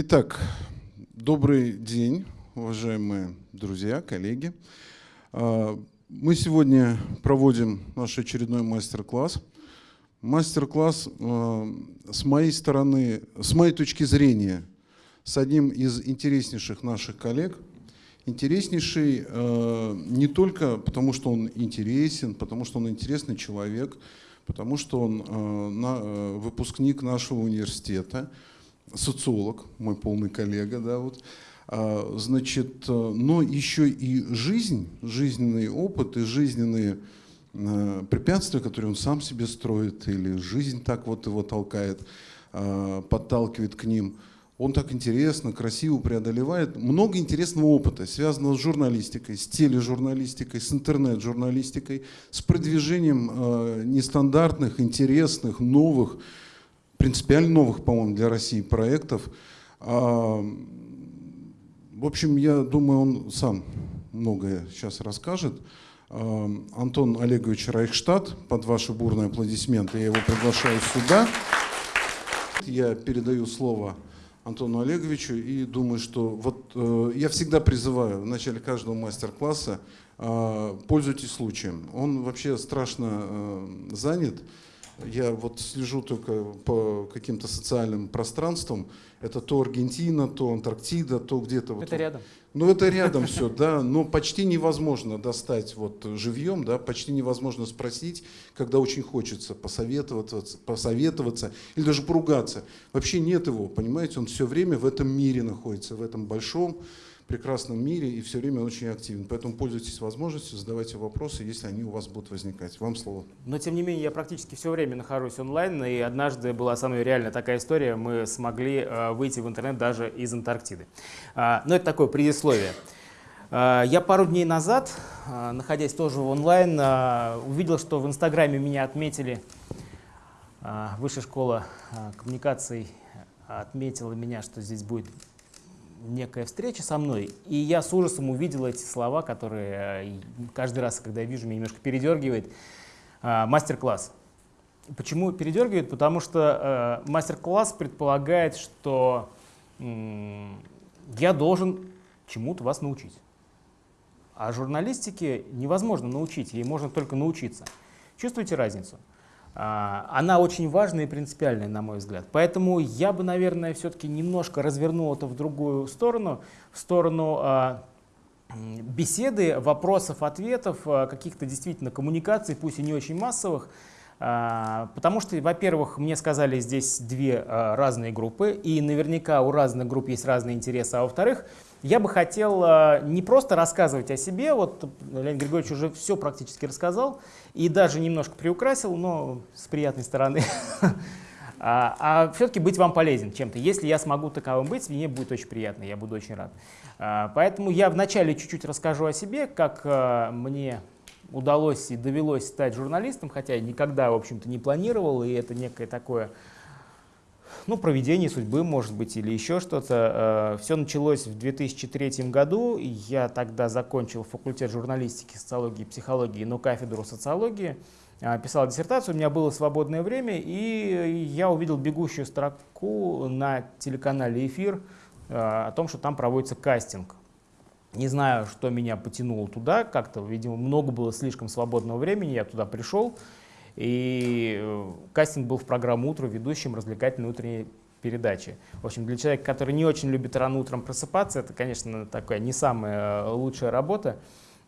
Итак, добрый день, уважаемые друзья, коллеги. А, мы сегодня проводим наш очередной мастер-класс. Мастер-класс а, с моей стороны, с моей точки зрения, с одним из интереснейших наших коллег. Интереснейший а, не только потому, что он интересен, потому что он интересный человек, потому что он выпускник нашего университета, социолог, мой полный коллега, да, вот, а, значит, э, но еще и жизнь, жизненный опыт и жизненные э, препятствия, которые он сам себе строит, или жизнь так вот его толкает, а, подталкивает к ним, он так интересно, красиво преодолевает. Много интересного опыта, связанного с журналистикой, с тележурналистикой, с интернет-журналистикой, с продвижением э, нестандартных, интересных, новых, принципиально новых, по-моему, для России проектов. А, в общем, я думаю, он сам многое сейчас расскажет. А, Антон Олегович Райхштадт, под ваши бурные аплодисменты, я его приглашаю сюда. Я передаю слово Антону Олеговичу и думаю, что вот э, я всегда призываю в начале каждого мастер-класса э, пользуйтесь случаем. Он вообще страшно э, занят. Я вот слежу только по каким-то социальным пространствам. Это то Аргентина, то Антарктида, то где-то... Это вот, рядом. Ну, это рядом все, да, но почти невозможно достать вот живьем, да, почти невозможно спросить, когда очень хочется посоветоваться, посоветоваться или даже поругаться. Вообще нет его, понимаете, он все время в этом мире находится, в этом большом, прекрасном мире и все время очень активен. Поэтому пользуйтесь возможностью, задавайте вопросы, если они у вас будут возникать. Вам слово. Но тем не менее, я практически все время нахожусь онлайн, и однажды была со мной реально такая история, мы смогли э, выйти в интернет даже из Антарктиды. Э, но это такое предисловие. Э, я пару дней назад, э, находясь тоже онлайн, увидел, что в Инстаграме меня отметили, Высшая школа коммуникаций отметила меня, что здесь будет некая встреча со мной, и я с ужасом увидел эти слова, которые э, каждый раз, когда вижу, меня немножко передергивает. А, мастер-класс. Почему передергивает? Потому что э, мастер-класс предполагает, что я должен чему-то вас научить. А журналистике невозможно научить, ей можно только научиться. Чувствуете разницу? А, она очень важная и принципиальная, на мой взгляд. Поэтому я бы, наверное, все-таки немножко развернул это в другую сторону, в сторону а, беседы, вопросов, ответов, а, каких-то действительно коммуникаций, пусть и не очень массовых, Потому что, во-первых, мне сказали здесь две разные группы, и наверняка у разных групп есть разные интересы, а во-вторых, я бы хотел э, не просто рассказывать о себе, вот Леонид Григорьевич уже все практически рассказал, и даже немножко приукрасил, но с приятной стороны, а, а все-таки быть вам полезен чем-то. Если я смогу таковым быть, мне будет очень приятно, я буду очень рад. А, поэтому я вначале чуть-чуть расскажу о себе, как э, мне удалось и довелось стать журналистом, хотя я никогда, в общем-то, не планировал, и это некое такое ну, проведение судьбы, может быть, или еще что-то. Э, Все началось в 2003 году. Я тогда закончил факультет журналистики, социологии психологии, но кафедру социологии. Э, писал диссертацию, у меня было свободное время, и я увидел бегущую строку на телеканале «Эфир» э, о том, что там проводится кастинг. Не знаю, что меня потянуло туда, как-то, видимо, много было слишком свободного времени, я туда пришел. И э, кастинг был в программу «Утро» ведущим развлекательной утренней передачи. В общем, для человека, который не очень любит рано утром просыпаться, это, конечно, такая не самая э, лучшая работа.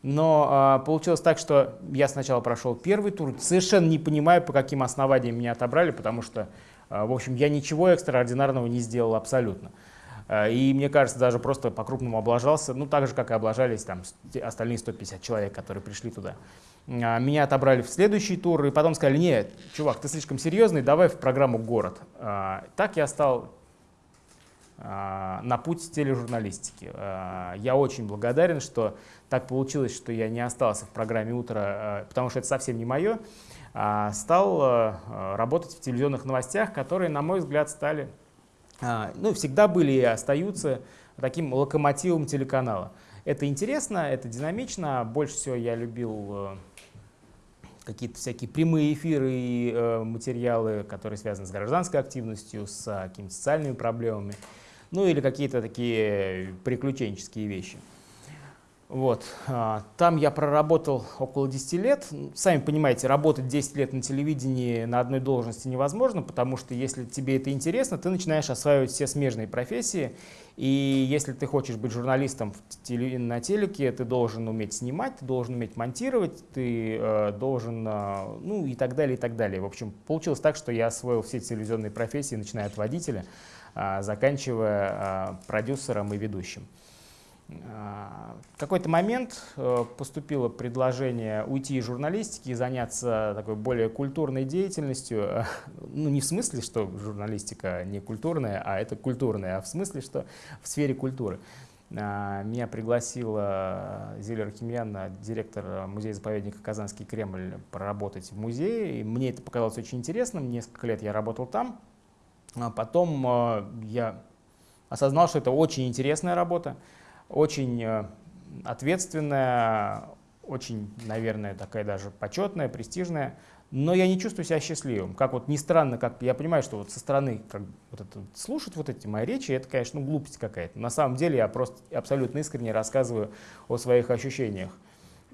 Но а, получилось так, что я сначала прошел первый тур, совершенно не понимаю, по каким основаниям меня отобрали, потому что, а, в общем, я ничего экстраординарного не сделал абсолютно. А, и мне кажется, даже просто по-крупному облажался, ну так же, как и облажались там остальные 150 человек, которые пришли туда. А, меня отобрали в следующий тур, и потом сказали, нет, чувак, ты слишком серьезный, давай в программу «Город». А, так я стал а, на путь тележурналистики. Я очень благодарен, что так получилось, что я не остался в программе «Утро», потому что это совсем не мое. Стал работать в телевизионных новостях, которые, на мой взгляд, стали, ну, всегда были и остаются таким локомотивом телеканала. Это интересно, это динамично. Больше всего я любил какие-то всякие прямые эфиры и э, материалы, которые связаны с гражданской активностью, с э, какими-то социальными проблемами. ну или какие-то такие приключенческие вещи. Вот. а, Там я проработал около 10 лет. Сами понимаете, работать 10 лет на телевидении на одной должности невозможно, потому что если тебе это интересно, ты начинаешь осваивать все смежные профессии. И если ты хочешь быть журналистом на телеке, ты должен уметь снимать, ты должен уметь монтировать, ты э, должен, э, ну и так далее, и так далее. В общем, получилось так, что я освоил все телевизионные профессии, начиная от водителя, а, заканчивая а, продюсером и ведущим. В какой-то момент э, поступило предложение уйти из журналистики и заняться такой более культурной деятельностью. Ну, не в смысле, что журналистика не культурная, а это культурная, а в смысле, что в сфере культуры. А, Меня пригласила Зиля Архимьян, директор музея-заповедника «Казанский Кремль», проработать в музее. И мне это показалось очень интересным. Несколько лет я работал там. А потом э, я осознал, что это очень интересная работа очень э, ответственная, очень, наверное, такая даже почетная, престижная, но я не чувствую себя счастливым. Как вот ни странно, как я понимаю, что вот со стороны как, вот это, слушать вот эти мои речи, это, конечно, ну, глупость какая-то. На самом деле я просто абсолютно искренне рассказываю о своих ощущениях.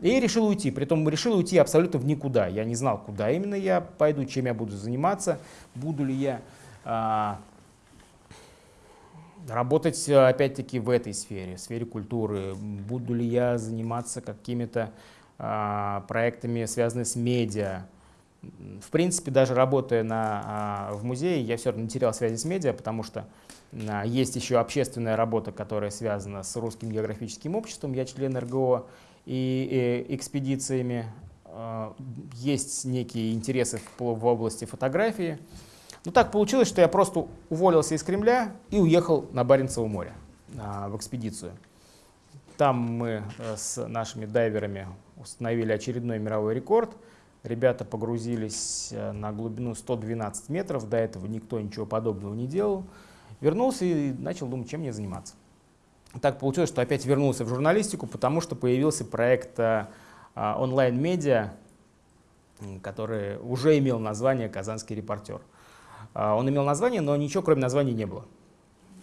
И решил уйти, притом решил уйти абсолютно в никуда. Я не знал, куда именно я пойду, чем я буду заниматься, буду ли я а, работать э, опять-таки в этой сфере, в сфере культуры. Буду ли я заниматься какими-то а, проектами, связанными с медиа. В принципе, даже работая на, а, в музее, я все равно терял связи с медиа, потому что а, есть еще общественная работа, которая связана с Русским географическим обществом. Я член РГО и, и экспедициями. А, Есть некие интересы в, в области фотографии. Ну так получилось, что я просто уволился из Кремля и уехал на Баренцево море а, в экспедицию. Там мы э, с нашими дайверами установили очередной мировой рекорд. Ребята погрузились э, на глубину 112 метров, до этого никто ничего подобного не делал. Вернулся и начал думать, чем мне заниматься. Так получилось, что опять вернулся в журналистику, потому что появился проект э, а, онлайн-медиа, который уже имел название «Казанский репортер». А, Он имел название, но ничего кроме названия не было.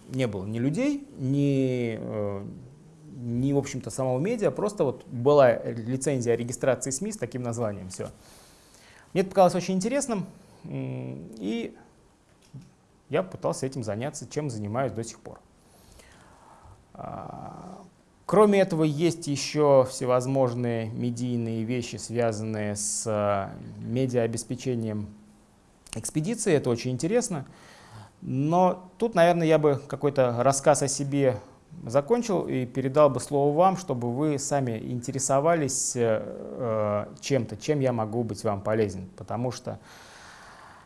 Не было ни людей, ни, э, ни в общем-то, самого медиа, просто вот была лицензия регистрации СМИ с таким названием, все. Мне это показалось очень интересным, и я пытался этим заняться, чем занимаюсь до сих пор. А, Кроме этого, есть еще всевозможные медийные вещи, связанные с э, медиаобеспечением экспедиции. Это очень интересно. Но тут, наверное, я бы какой-то рассказ о себе закончил и передал бы слово вам, чтобы вы сами интересовались э, э, чем-то, чем я могу быть вам полезен. Потому что,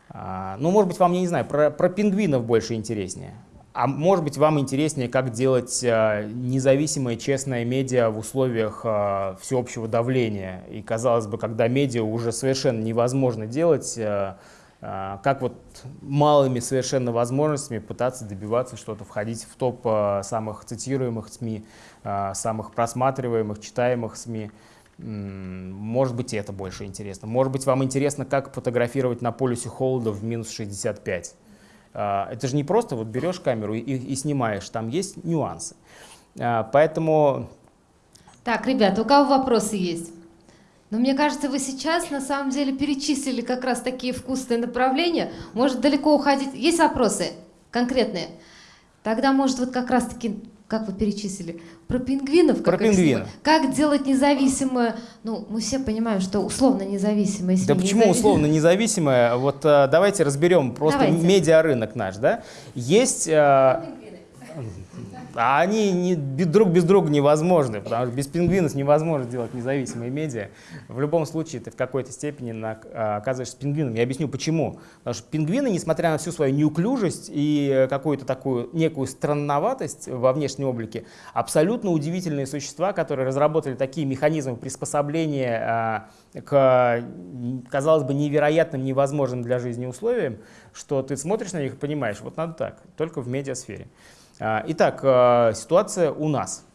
а, ну, может быть, вам, я не знаю, про, про пингвинов больше интереснее. А может быть, вам интереснее, как делать э, независимое, честное медиа в условиях э, всеобщего давления. И, казалось бы, когда медиа уже совершенно невозможно делать, э, э, как вот малыми совершенно возможностями пытаться добиваться что-то, входить в топ э, самых цитируемых СМИ, э, самых просматриваемых, читаемых СМИ. Может быть, это больше интересно. Может быть, вам интересно, как фотографировать на полюсе холода в минус 65. А, Это же не просто вот берешь камеру и, и снимаешь, там есть нюансы. А, Поэтому Так, ребята, у кого вопросы есть? Но мне кажется, вы сейчас на самом деле перечислили как раз такие вкусные направления. Может далеко уходить. Есть вопросы конкретные? Тогда, может, вот как раз-таки, как вы перечислили, про пингвинов. Как Про их пингвинов. Как делать независимое, ну, мы все понимаем, что условно независимое. Да почему условно независимое? Вот а, давайте разберем просто медиарынок наш, да? Есть, а а они не, друг без друга невозможны, потому что без пингвинов невозможно делать независимые медиа. В любом случае ты в какой-то степени на- а, оказываешься пингвином. Я объясню почему. Потому что пингвины, несмотря на всю свою неуклюжесть и э, какую-то такую некую странноватость во внешнем облике, абсолютно удивительные существа, которые разработали такие механизмы приспособления а, к, казалось бы, невероятным, невозможным для жизни условиям, что ты смотришь на них и понимаешь, вот надо так, только в медиасфере. А, Итак, а, ситуация у нас.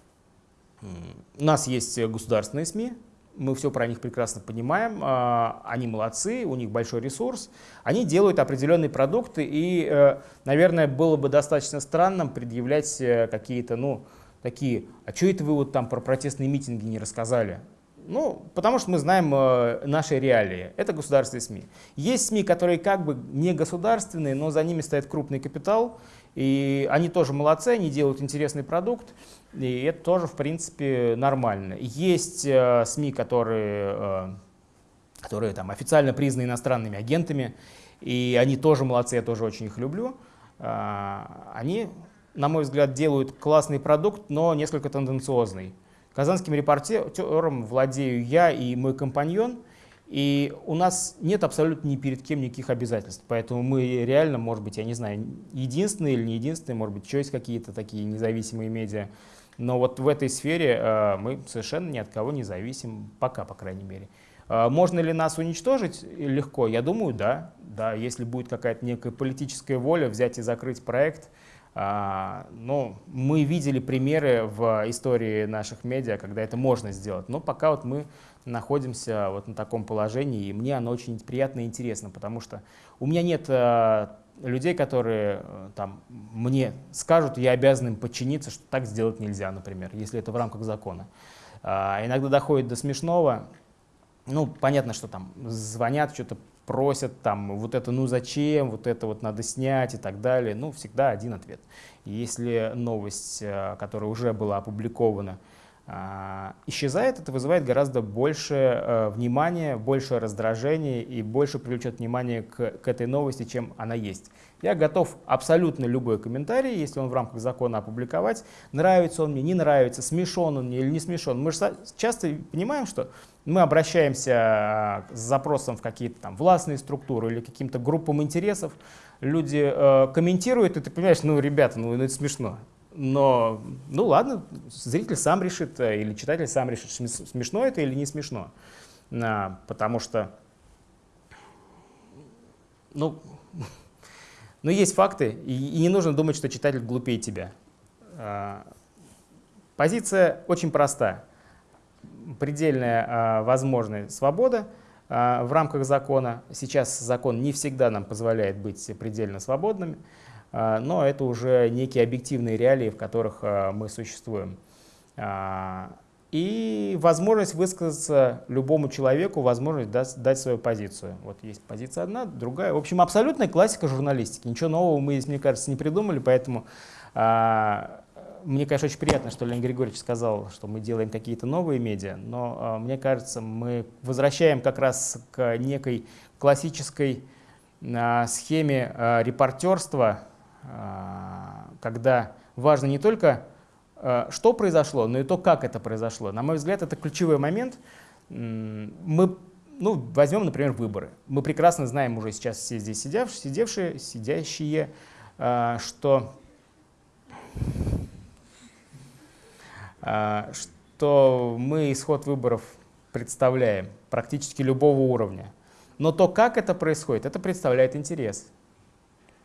У нас есть государственные СМИ, мы все про них прекрасно понимаем, а, они молодцы, у них большой ресурс, они делают определенные продукты, и, э, наверное, было бы достаточно странным предъявлять э, какие-то, ну, такие, а что это вы вот там про протестные митинги не рассказали? Ну, потому что мы знаем э, наши реалии. Это государственные СМИ. Есть СМИ, которые как бы не государственные, но за ними стоит крупный капитал, и они тоже молодцы, они делают интересный продукт, и это тоже, в принципе, нормально. Есть э, СМИ, которые, э, которые там, официально признаны иностранными агентами, и они тоже молодцы, я тоже очень их люблю. Э, они, на мой взгляд, делают классный продукт, но несколько тенденциозный. Казанским репортером владею я и мой компаньон – и у нас нет абсолютно ни перед кем никаких обязательств. Поэтому мы реально, может быть, я не знаю, единственные или не единственные, может быть, есть какие-то такие независимые медиа. Но вот в этой сфере э, мы совершенно ни от кого не зависим, пока, по крайней мере. Э, можно ли нас уничтожить легко? Я думаю, да. да если будет какая-то некая политическая воля взять и закрыть проект, а, но мы видели примеры в истории наших медиа, когда это можно сделать. Но пока вот мы находимся вот на таком положении, и мне оно очень приятно и интересно, потому что у меня нет э, людей, которые э, там, мне скажут, я обязан им подчиниться, что так сделать нельзя, например, если это в рамках закона. А, иногда доходит до смешного. Ну, понятно, что там звонят, что-то просят, там, вот это ну зачем, вот это вот надо снять и так далее. Ну, всегда один ответ. Если новость, э, которая уже была опубликована, исчезает, это вызывает гораздо больше э, внимания, больше раздражения и больше привлечет внимание к, к этой новости, чем она есть. Я готов абсолютно любой комментарий, если он в рамках закона опубликовать, нравится он мне, не нравится, смешон он мне или не смешон. Мы же часто понимаем, что мы обращаемся э, с запросом в какие-то там властные структуры или каким-то группам интересов, люди э, комментируют, и ты понимаешь, ну, ребята, ну, это смешно. Но, ну ладно, зритель сам решит э, или читатель сам решит, смешно это или не смешно. А, потому что, ну, ну, есть факты, и, и не нужно думать, что читатель глупее тебя. А, позиция очень проста. Предельная а, возможная свобода в рамках закона. Сейчас закон не всегда нам позволяет быть предельно свободными. А, но это уже некие объективные реалии, в которых а, мы существуем. А, и возможность высказаться любому человеку, возможность дать, дать свою позицию. Вот есть позиция одна, другая. В общем, абсолютная классика журналистики. Ничего нового мы здесь, мне кажется, не придумали, поэтому мне, конечно, очень приятно, что Леонид Григорьевич сказал, что мы делаем какие-то новые медиа, но мне кажется, мы возвращаем как раз к некой классической схеме репортерства, когда важно не только, а, что произошло, но и то, как это произошло. На мой взгляд, это ключевой момент. Мы ну, возьмем, например, выборы. Мы прекрасно знаем уже сейчас все здесь сидевшие, сидевшие, сидящие, а, что, что мы исход выборов представляем практически любого уровня. Но то, как это происходит, это представляет интерес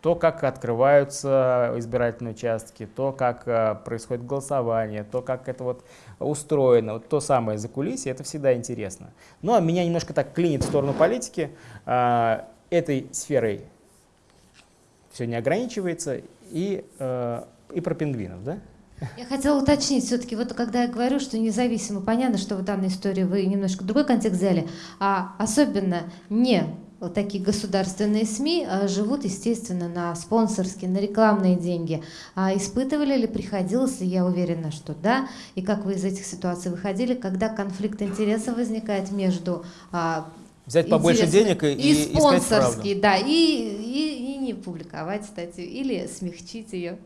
то, как открываются избирательные участки, то, как э, происходит голосование, то, как это вот устроено, вот то самое закулисье, это всегда интересно. Но меня немножко так клинит в сторону политики. Э, этой сферой все не ограничивается. И, э, и про пингвинов, да? Я хотела уточнить, все-таки вот когда я говорю, что независимо, понятно, что в данной истории вы немножко другой контекст взяли, а особенно не вот такие государственные СМИ а, живут, естественно, на спонсорские, на рекламные деньги. А испытывали ли, приходилось ли, я уверена, что да, и как вы из этих ситуаций выходили, когда конфликт интересов возникает между а, Взять побольше денег и, и, спонсорские, да, и, и, и не публиковать статью, или смягчить ее.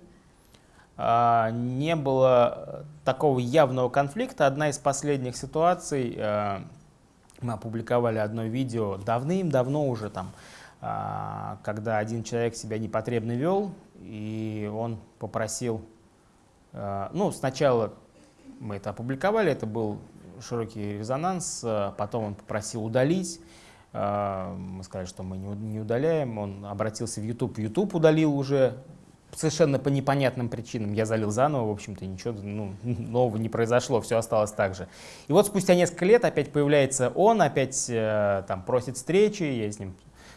А, не было такого явного конфликта. Одна из последних ситуаций мы опубликовали одно видео давным-давно уже там, а, когда один человек себя непотребно вел, и он попросил, а, ну, сначала мы это опубликовали, это был широкий резонанс, а, потом он попросил удалить, мы сказали, что мы не удаляем, он обратился в YouTube, YouTube удалил уже совершенно по непонятным причинам я залил заново, в общем-то, ничего ну, нового не произошло, все осталось так же. И вот спустя несколько лет опять появляется он, опять э, там просит встречи, я с ним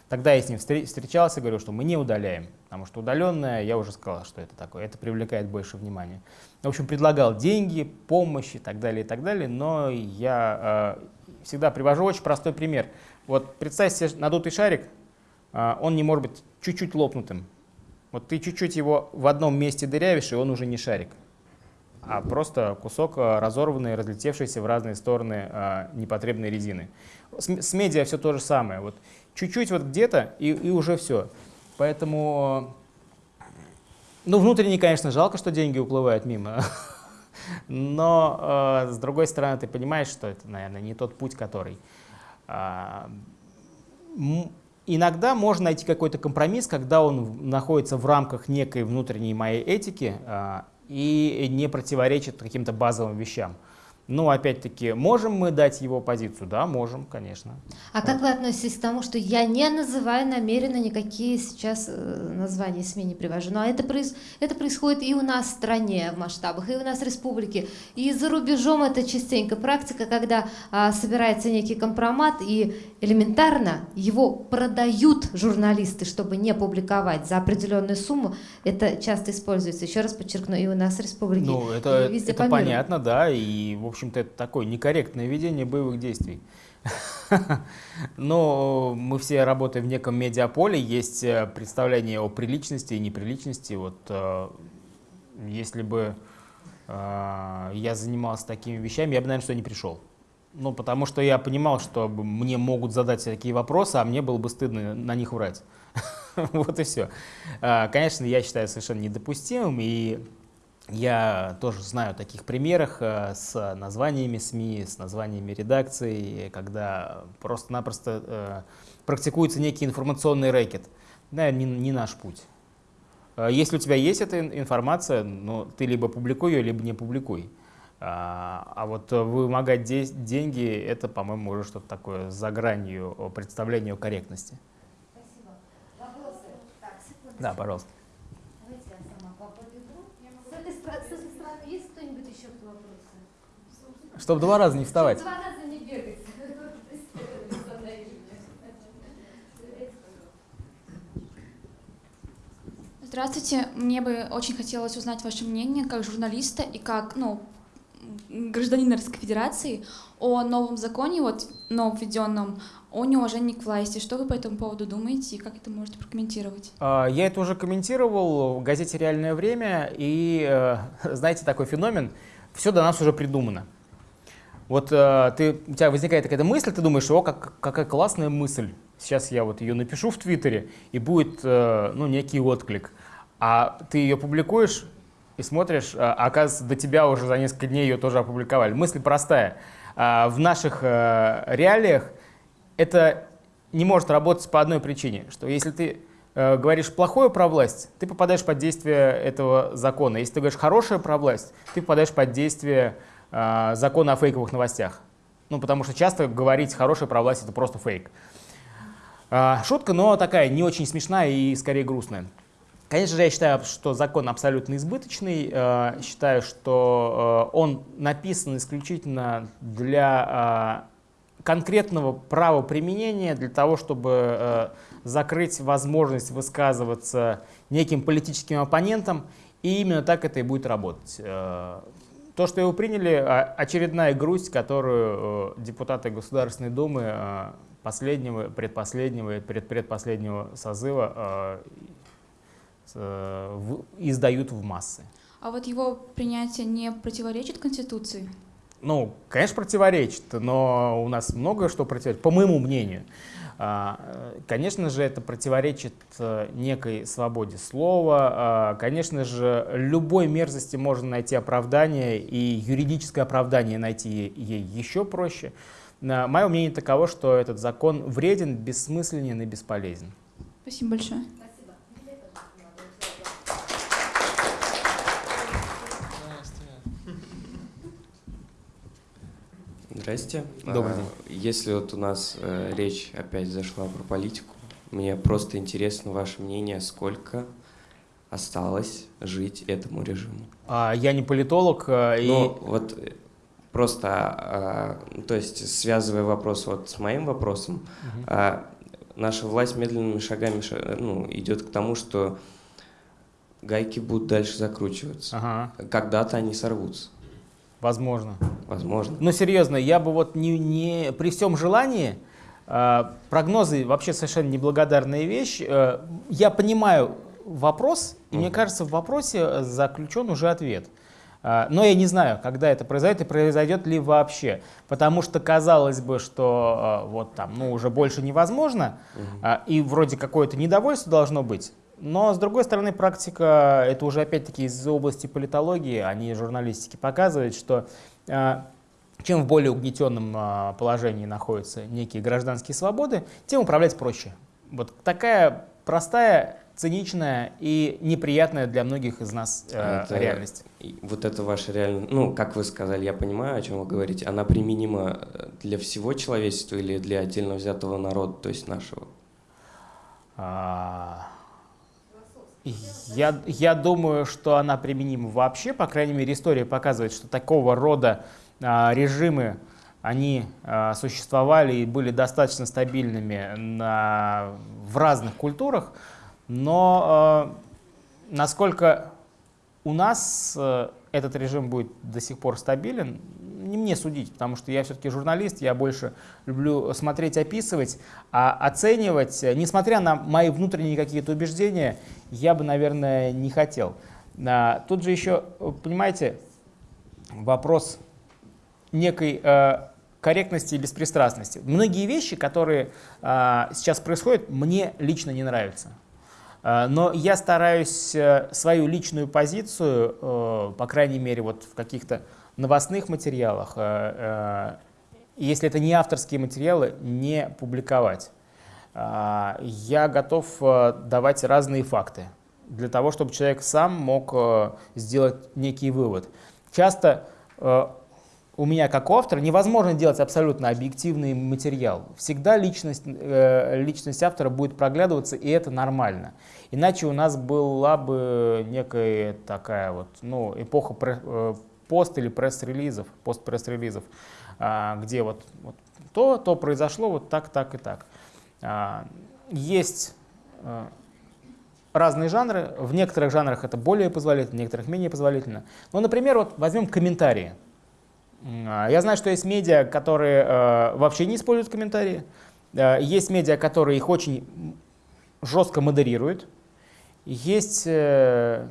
Тогда я с ним встречался говорю, что мы не удаляем, потому что удаленное, я уже сказал, что это такое, это привлекает больше внимания. В общем, предлагал деньги, помощь и так далее, и так далее, но я э, всегда привожу очень простой пример. Вот представьте себе надутый шарик, э, он не может быть чуть-чуть лопнутым. Вот ты чуть-чуть его в одном месте дырявишь, и он уже не шарик, а просто кусок э, разорванный, разлетевшийся в разные стороны э, непотребной резины. С, с медиа все то же самое. Вот чуть-чуть вот где-то, и, и уже все. Поэтому, ну, внутренне, конечно, жалко, что деньги уплывают мимо. Но, э, с другой стороны, ты понимаешь, что это, наверное, не тот путь, который... Э, иногда можно найти какой-то компромисс, когда он находится в рамках некой внутренней моей этики э, и не противоречит каким-то базовым вещам. Ну, опять-таки, можем мы дать его позицию? Да, можем, конечно. А как вы относитесь к тому, что я не называю намеренно никакие сейчас э, названия СМИ не привожу, но это, проис это происходит и у нас в стране в масштабах, и у нас в республике, и за рубежом это частенько практика, когда а, собирается некий компромат, и элементарно его продают журналисты, чтобы не публиковать за определенную сумму. Это часто используется, еще раз подчеркну, и у нас в республике, ну, это, и везде это понятно, да, и, в общем, общем-то, это такое некорректное ведение боевых действий. Но мы все работаем в неком медиаполе, есть э, представление о приличности и неприличности. Вот э, если бы э, я занимался такими вещами, я бы, наверное, что не пришел. Ну, потому что я понимал, что мне могут задать такие вопросы, а мне было бы стыдно на них врать. Вот и все. Конечно, я считаю совершенно недопустимым, и я тоже знаю таких примерах э, с названиями СМИ, с названиями редакций, когда просто-напросто э, практикуется некий информационный рэкет. Да, не, не наш путь. Э, если у тебя есть эта информация, ну, ты либо публикуй ее, либо не публикуй. А, а вот вымогать де деньги, это, по-моему, уже что-то такое за гранью представления о корректности. Спасибо. Вопросы? Так. Да, пожалуйста. Чтобы два раза не вставать. Два раза не бегать. Здравствуйте. Мне бы очень хотелось узнать ваше мнение как журналиста и как ну, гражданина Российской Федерации о новом законе, вот новом введенном, о неуважении к власти. Что вы по этому поводу думаете и как это можете прокомментировать? А, я это уже комментировал в газете «Реальное время», и э, знаете такой феномен, все до нас уже придумано. Вот э, ты, у тебя возникает какая-то мысль, ты думаешь, о, как, какая классная мысль. Сейчас я вот ее напишу в Твиттере, и будет э, ну, некий отклик. А ты ее публикуешь и смотришь, а, оказывается, до тебя уже за несколько дней ее тоже опубликовали. Мысль простая. А, в наших э, реалиях это не может работать по одной причине, что если ты говоришь плохое про власть, ты попадаешь под действие этого закона. Если ты говоришь хорошее про власть, ты попадаешь под действие закона о фейковых новостях. Ну, потому что часто говорить хорошее про власть — это просто фейк. Э, шутка, но такая не очень смешная и скорее грустная. Конечно же, я считаю, что закон абсолютно избыточный. Э, считаю, что он написан исключительно для конкретного правоприменения, для того, чтобы закрыть возможность высказываться неким политическим оппонентам, и именно так это и будет работать. То, что его приняли, очередная грусть, которую депутаты Государственной Думы последнего, предпоследнего и предпредпоследнего созыва Э, издают в массы. А вот его принятие не противоречит Конституции? Ну, конечно, противоречит, но у нас много что противоречит, по моему мнению. А, конечно же, это противоречит э, некой свободе слова. А, конечно же, любой мерзости можно найти оправдание, и юридическое оправдание найти ей еще проще. Мое мнение таково, что этот закон вреден, бессмысленен и бесполезен. Спасибо большое. Здрасте. Добрый а, день. Если вот у нас э, речь опять зашла про политику, мне просто интересно ваше мнение, сколько осталось жить этому режиму. А, я не политолог, э, и Ну, вот э, просто, а, то есть, связывая вопрос вот с моим вопросом, а, наша власть медленными шагами ша- ну, идет к тому, что гайки будут дальше закручиваться. Ага, Когда-то они сорвутся, возможно. возможно. Ну, серьезно, я бы вот не, не при всем желании, э, прогнозы вообще совершенно неблагодарная вещь. Э, я понимаю вопрос, и мне Мгм. кажется, в вопросе заключен уже ответ. Э, но я не знаю, когда это произойдет и произойдет ли вообще. Потому что казалось бы, что э, вот там, ну, уже больше невозможно, э, и вроде какое-то недовольство должно быть. Но, с другой стороны, практика, это уже опять-таки из области политологии, а не журналистики, показывает, что э, чем в более угнетенном а, положении находятся некие гражданские свободы, тем управлять проще. Вот такая простая, циничная и неприятная для многих из нас э, Это- реальность. Вот это ваша реальность, ну, как вы сказали, я понимаю, о чем вы говорите, она применима э, для всего человечества или для отдельно взятого народа, то есть нашего? А, Я, я думаю, что она применима вообще, по крайней мере, история показывает, что такого рода а, режимы, они а, существовали и были достаточно стабильными на, в разных культурах, но а, насколько у нас э, этот режим будет до сих пор стабилен, не мне судить, потому что я все-таки журналист, я больше люблю смотреть, описывать, а оценивать, э, несмотря на мои внутренние какие-то убеждения, я бы, наверное, не хотел. А, Тут же еще, э, понимаете, вопрос некой э, корректности и беспристрастности. Многие вещи, которые а, сейчас происходят, мне лично не нравятся. А, Но я стараюсь свою личную позицию, по крайней мере, вот в каких-то новостных материалах, э, э, если это не авторские материалы, не публиковать. А, Я готов э, давать разные факты для того, чтобы человек сам мог сделать некий вывод. Часто у меня как автора невозможно делать абсолютно объективный материал. Всегда личность, личность автора будет проглядываться, и это нормально. Иначе у нас была бы некая такая вот, ну, эпоха пост или пресс-релизов, пост-пресс-релизов, а, где вот, вот то, то произошло вот так, так и так. А, Есть э, разные жанры, в некоторых жанрах это более позволительно, в некоторых менее позволительно. Ну, например, вот возьмем комментарии. А, Я знаю, что есть медиа, которые вообще не используют комментарии. Есть медиа, которые их очень жестко модерируют. Есть э,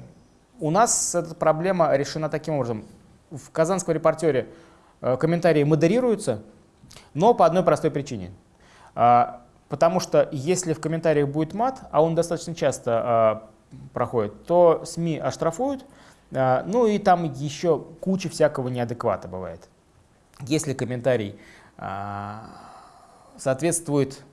у нас эта проблема решена таким образом. В казанском репортере э, комментарии модерируются, но по одной простой причине. А, Потому что если в комментариях будет мат, а он достаточно часто а, проходит, то СМИ оштрафуют, а, ну и там еще куча всякого неадеквата бывает. Если комментарий соответствует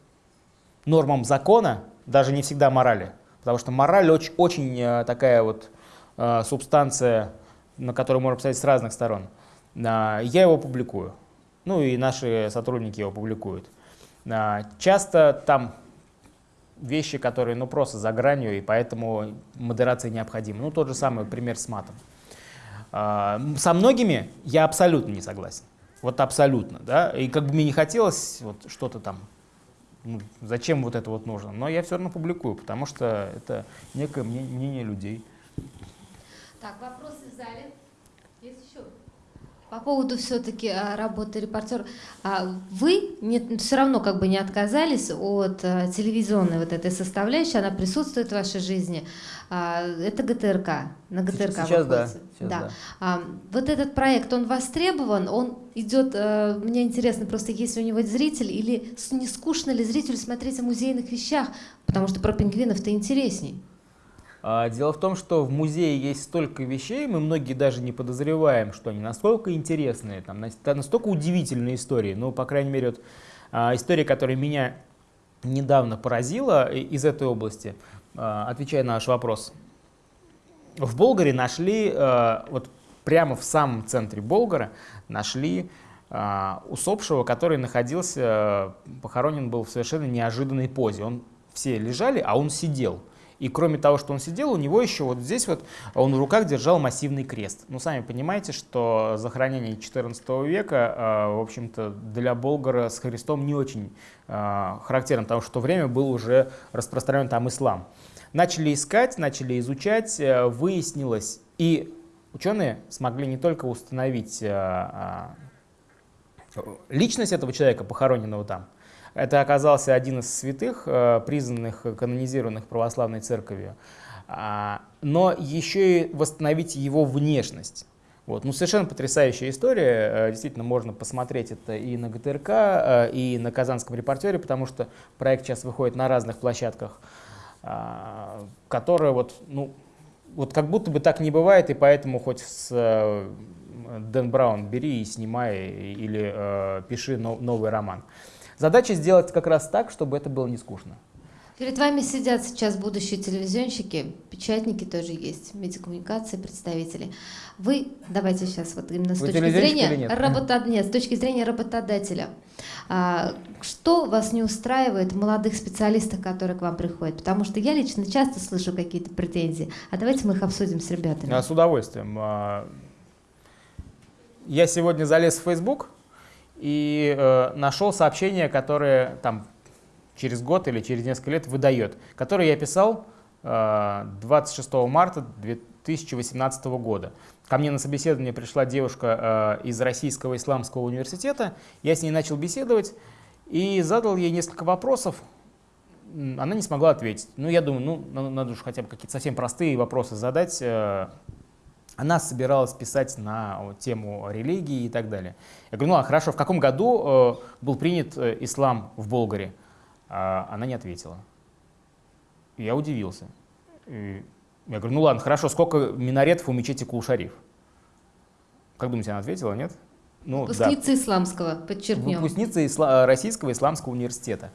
нормам закона, даже не всегда морали, потому что мораль очень, очень э, такая вот э, субстанция, на которую можно посмотреть с разных сторон. А, Я его публикую, ну и наши сотрудники его публикуют. А, Часто там вещи, которые ну, просто за гранью, и поэтому модерация необходима. Ну, тот же самый пример с матом. А, Со многими я абсолютно не согласен. Вот абсолютно, да. И как бы мне не хотелось вот что-то там, ну, зачем вот это вот нужно. Но я все равно публикую, потому что это некое мне- мнение людей. Так, вопросы в зале? Есть еще? По поводу все-таки работы репортера. А Вы все равно как бы не отказались от а, телевизионной вот этой составляющей, она присутствует в вашей жизни. А, Это ГТРК, на ГТРК Сейчас да. сейчас Да. да. А, вот этот проект, он востребован, он идет, мне интересно, просто есть ли у него зритель, или не скучно ли зрителю смотреть о музейных вещах, потому что про пингвинов-то интересней. А, Дело в том, что в музее есть столько вещей, мы многие даже не подозреваем, что они настолько интересные, там, нас- та- настолько удивительные истории. Ну, по крайней мере, вот, а, история, которая меня недавно поразила из этой области, а, отвечая на ваш вопрос. В Болгаре нашли, вот прямо в самом центре Болгара, нашли усопшего, который находился, похоронен был в совершенно неожиданной позе. Он, все лежали, а он сидел. И кроме того, что он сидел, у него еще вот здесь вот он в руках держал массивный крест. Ну, сами понимаете, что захоронение XIV века, э, в общем-то, для Болгара с Христом не очень э, характерно, потому что в то время был уже распространен там ислам. Начали искать, начали изучать, э, выяснилось, и ученые смогли не только установить личность этого человека, похороненного там, это оказался один из святых, э, признанных, канонизированных православной церковью, а, но еще и восстановить его внешность. Вот. Ну, совершенно потрясающая история. Э, действительно, можно посмотреть это и на ГТРК, э, и на Казанском репортере, потому что проект сейчас выходит на разных площадках, а, которые вот, ну, вот как будто бы так не бывает, и поэтому хоть с Дэн Браун бери и снимай, или э, пиши новый роман. Задача сделать как раз так, чтобы это было не скучно. Перед вами сидят сейчас будущие телевизионщики, печатники тоже есть, медиакоммуникации, представители. Вы, давайте сейчас вот именно с Вы точки зрения работа... нет, с точки зрения работодателя. А, что вас не устраивает в молодых специалистах, которые к вам приходят? Потому что я лично часто слышу какие-то претензии. А давайте мы их обсудим с ребятами. А, с удовольствием. А, я сегодня залез в Facebook, и э, нашел сообщение, которое там через год или через несколько лет выдает, которое я писал э, 26 марта 2018 года. Ко мне на собеседование пришла девушка э, из Российского исламского университета, я с ней начал беседовать и задал ей несколько вопросов, она не смогла ответить. Ну, я думаю, ну, надо уж хотя бы какие-то совсем простые вопросы задать, э, она собиралась писать на тему религии и так далее. Я говорю, ну а хорошо, в каком году э, был принят э, ислам в Болгаре? А она не ответила. Я удивился. И я говорю, ну ладно, хорошо, сколько минаретов у мечети Кул-Шариф? Как думаете, она ответила, нет? Ну, Выпускница да. исламского, подчеркнем. Выпускница исла Российского исламского университета.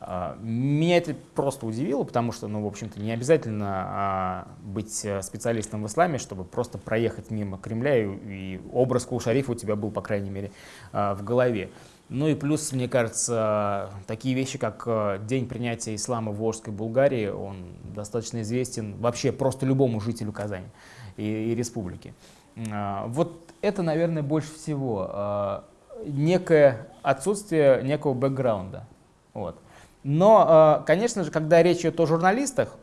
А, меня это просто удивило, потому что, ну, в общем-то, не обязательно а, быть э, специалистом в исламе, чтобы просто проехать мимо Кремля, и, образ Кул-Шарифа у тебя был, по крайней мере, а, в голове. Ну и плюс, мне кажется, такие вещи, как э, День принятия ислама в Волжской Булгарии, он достаточно известен вообще просто любому жителю Казани и, и республики. Вот это, наверное, больше всего некое отсутствие некого бэкграунда. Вот. Но, э, конечно же, когда речь идет о журналистах,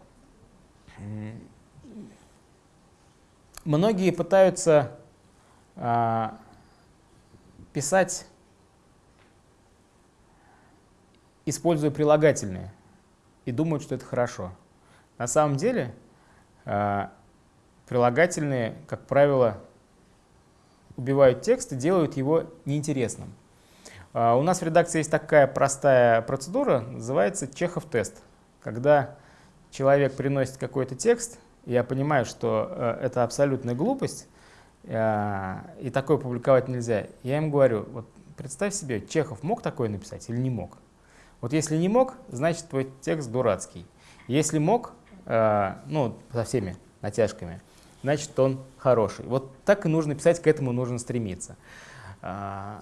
многие пытаются э, писать, используя прилагательные, и думают, что это хорошо. На самом деле э, прилагательные, как правило, убивают текст и делают его неинтересным. А, у нас в редакции есть такая простая процедура, называется Чехов-тест. Когда человек приносит какой-то текст, я понимаю, что э, это абсолютная глупость, э, и такое публиковать нельзя. Я им говорю, вот представь себе, Чехов мог такое написать или не мог? Вот если не мог, значит твой текст дурацкий. Если мог, э, ну, со всеми натяжками, значит он хороший. Вот так и нужно писать, к этому нужно стремиться. А,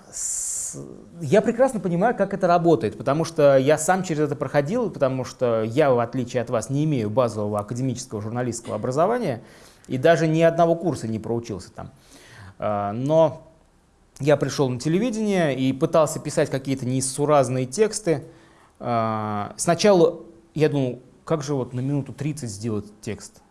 я прекрасно понимаю, как это работает, потому что я сам через это проходил, потому что я, в отличие от вас, не имею базового академического журналистского образования и даже ни одного курса не проучился там. А, но я пришел на телевидение и пытался писать какие-то несуразные тексты. А, сначала я думал, как же вот на минуту 30 сделать текст?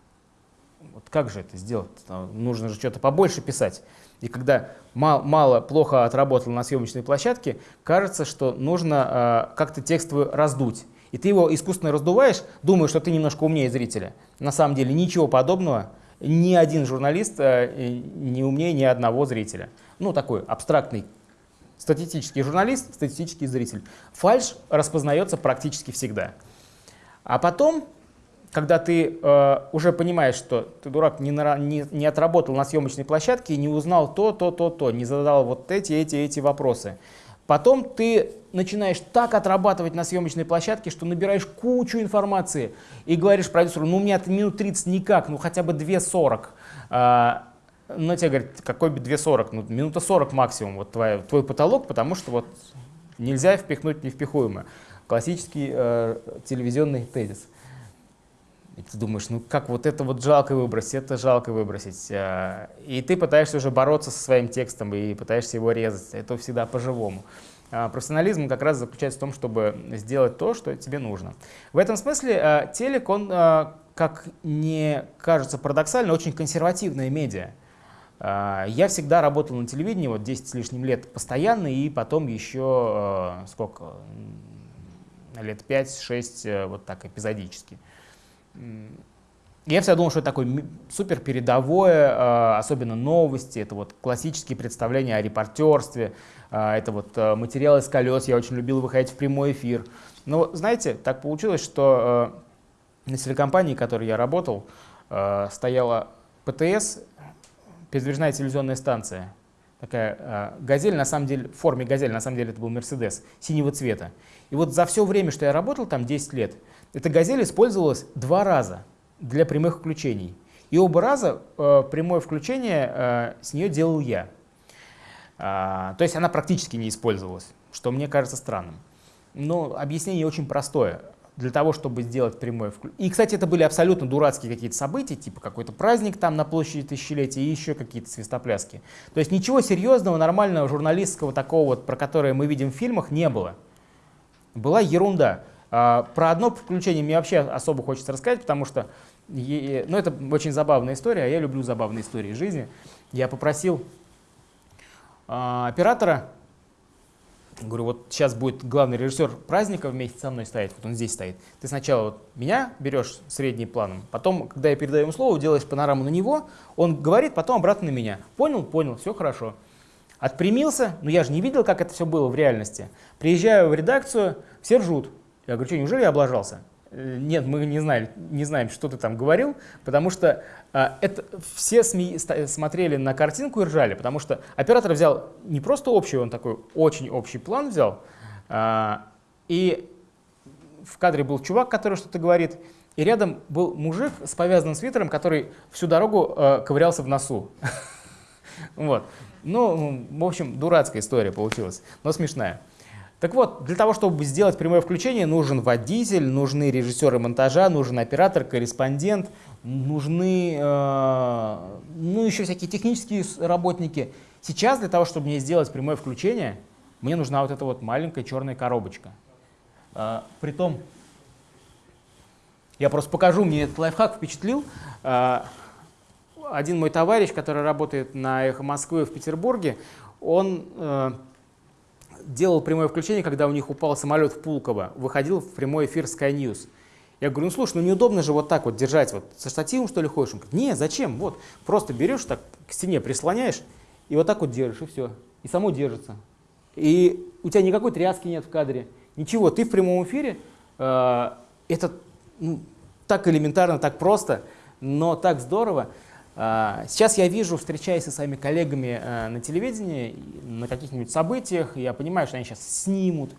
Как же это сделать? Нужно же что-то побольше писать. И когда мало, мало, плохо отработал на съемочной площадке, кажется, что нужно э, как-то текст раздуть. И ты его искусственно раздуваешь, думаешь, что ты немножко умнее зрителя. На самом деле ничего подобного. Ни один журналист э, не умнее ни одного зрителя. Ну, такой абстрактный статистический журналист, статистический зритель. Фальш распознается практически всегда. А потом когда ты э, уже понимаешь, что ты, дурак, не, на, не, не отработал на съемочной площадке, не узнал то, то, то, то, не задал вот эти, эти, эти вопросы. Потом ты начинаешь так отрабатывать на съемочной площадке, что набираешь кучу информации и говоришь продюсеру, ну у меня минут 30 никак, ну хотя бы 2.40. А, но тебе говорят, какой бы 2.40, ну минута 40 максимум, вот твой, твой потолок, потому что вот нельзя впихнуть невпихуемое. Классический э, телевизионный тезис. И ты думаешь, ну как вот это вот жалко выбросить, это жалко выбросить. А, И ты пытаешься уже бороться со своим текстом и пытаешься его резать. Это всегда по-живому. А Профессионализм как раз заключается в том, чтобы сделать то, что тебе нужно. В этом смысле а, телек, он, как не кажется парадоксально, очень консервативная медиа. Я всегда работал на телевидении, вот 10 с лишним лет постоянно, и потом еще, сколько, лет 5-6 вот так эпизодически. Я всегда думал, что это такое супер передовое, а, особенно новости, это вот классические представления о репортерстве, а, это вот а, материалы с колес, я очень любил выходить в прямой эфир. Но знаете, так получилось, что а, на телекомпании, в которой я работал, а, стояла ПТС, передвижная телевизионная станция. Такая газель, на самом деле, в форме газели, на самом деле это был Мерседес, синего цвета. И вот за все время, что я работал там, 10 лет, эта газель использовалась два раза для прямых включений. И оба раза э, прямое включение э, с нее делал я. А, то есть она практически не использовалась, что мне кажется странным. Но объяснение очень простое. Для того, чтобы сделать прямое включение. И, кстати, это были абсолютно дурацкие какие-то события, типа какой-то праздник там на площади тысячелетия и еще какие-то свистопляски. То есть ничего серьезного, нормального, журналистского такого вот, про которое мы видим в фильмах, не было. Была ерунда. А, Про одно включение мне вообще особо хочется рассказать, потому что ну, это очень забавная история, а я люблю забавные истории жизни. Я попросил а, оператора, говорю, вот сейчас будет главный режиссер праздника вместе со мной стоять, вот он здесь стоит. Ты сначала вот меня берешь средним планом, потом, когда я передаю ему слово, делаешь панораму на него, он говорит, потом обратно на меня. Понял? Понял, все хорошо. Отпрямился, но я же не видел, как это все было в реальности. Приезжаю в редакцию, все ржут. Я говорю, что, неужели я облажался? «Э, Нет, мы не, знали, не знаем, что ты там говорил, потому что а, это, все ста- смотрели на картинку и ржали, потому что оператор взял не просто общий, он такой очень общий план взял, а, и в кадре был чувак, который что-то говорит, и рядом был мужик с повязанным свитером, который всю дорогу э, ковырялся в носу. Вот. Ну, в общем, дурацкая история получилась, но смешная. Так вот, для того, чтобы сделать прямое включение, нужен водитель, нужны режиссеры монтажа, нужен оператор, корреспондент, нужны, э, ну, еще всякие технические работники. Сейчас для того, чтобы мне сделать прямое включение, мне нужна вот эта вот маленькая черная коробочка. А, Притом, я просто покажу, мне этот лайфхак впечатлил. А, Один мой товарищ, который работает на «Эхо Москвы» в Петербурге, он э, делал прямое включение, когда у них упал самолет в Пулково, выходил в прямой эфир Sky News. Я говорю, ну слушай, ну неудобно же вот так вот держать, вот со штативом что ли ходишь? Он говорит, не, зачем, вот, просто берешь так к стене, прислоняешь, и вот так вот держишь, и все, и само держится. И у тебя никакой тряски нет в кадре, ничего, ты в прямом эфире, э, это ну, так элементарно, так просто, но так здорово. А, Сейчас я вижу, встречаясь со своими коллегами э, на телевидении, на каких-нибудь событиях, я понимаю, что они сейчас снимут,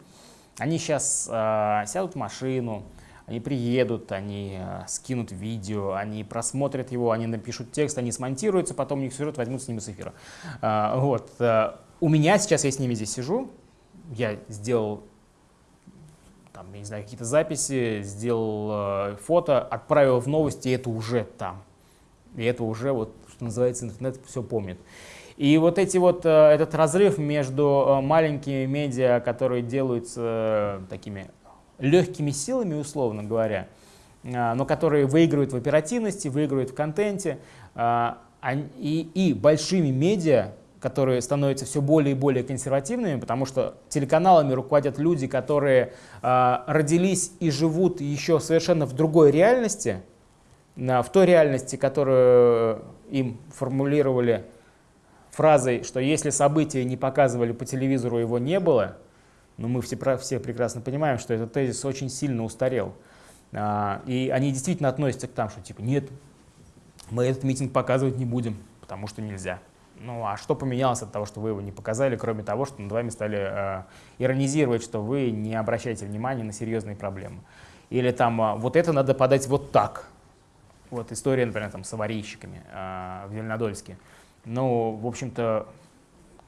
они сейчас сядут в машину, они приедут, они э, скинут видео, они просмотрят его, они напишут текст, они смонтируются, потом у них сюжет возьмут с ними с эфира. А, Вот. э, У меня сейчас, я с ними здесь сижу, я сделал там, я не знаю, какие-то записи, сделал э, фото, отправил в новости, и это уже там. И это уже, вот, что называется, интернет все помнит. И вот эти вот, э, этот разрыв между э, маленькими медиа, которые делаются э, такими легкими силами, условно говоря, но которые выигрывают в оперативности, выигрывают в контенте, и, и большими медиа, которые становятся все более и более консервативными, потому что телеканалами руководят люди, которые э, родились и живут еще совершенно в другой реальности, в той реальности, которую им формулировали фразой, что если события не показывали по телевизору, его не было, но мы все, все прекрасно понимаем, что этот тезис очень сильно устарел. А, И они действительно относятся к тому, что типа нет, мы этот митинг показывать не будем, потому что нельзя. Ну а что поменялось от того, что вы его не показали, кроме того, что над вами стали э, иронизировать, что вы не обращаете внимания на серьезные проблемы. Или там а, вот это надо подать вот так. Вот история, например, там, с аварийщиками э, в Зеленодольске. Ну, в общем-то,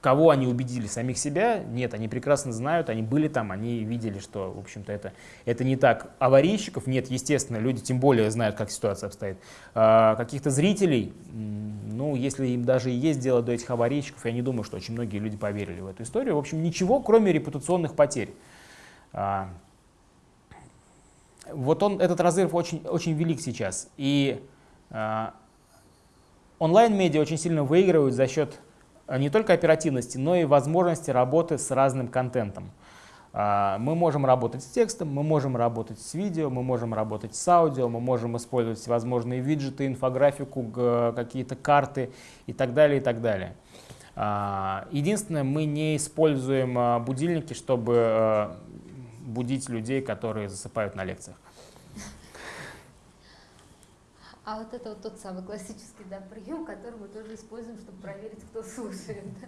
кого они убедили, самих себя? Нет, они прекрасно знают, они были там, они видели, что, в общем-то, это, это не так. Аварийщиков нет, естественно, люди тем более знают, как ситуация обстоит. А, каких-то зрителей, ну, если им даже и есть дело до этих аварийщиков, я не думаю, что очень многие люди поверили в эту историю. В общем, ничего, кроме репутационных потерь. А, вот он, этот разрыв очень, очень велик сейчас. И а, онлайн-медиа очень сильно выигрывают за счет а, не только оперативности, но и возможности работы с разным контентом. А, мы можем работать с текстом, мы можем работать с видео, мы можем работать с аудио, мы можем использовать всевозможные виджеты, инфографику, какие-то карты и так далее, и так далее. Единственное, мы не используем будильники, чтобы будить людей, которые засыпают на лекциях. А вот это вот тот самый классический да, прием, который мы тоже используем, чтобы проверить, кто слушает. Да?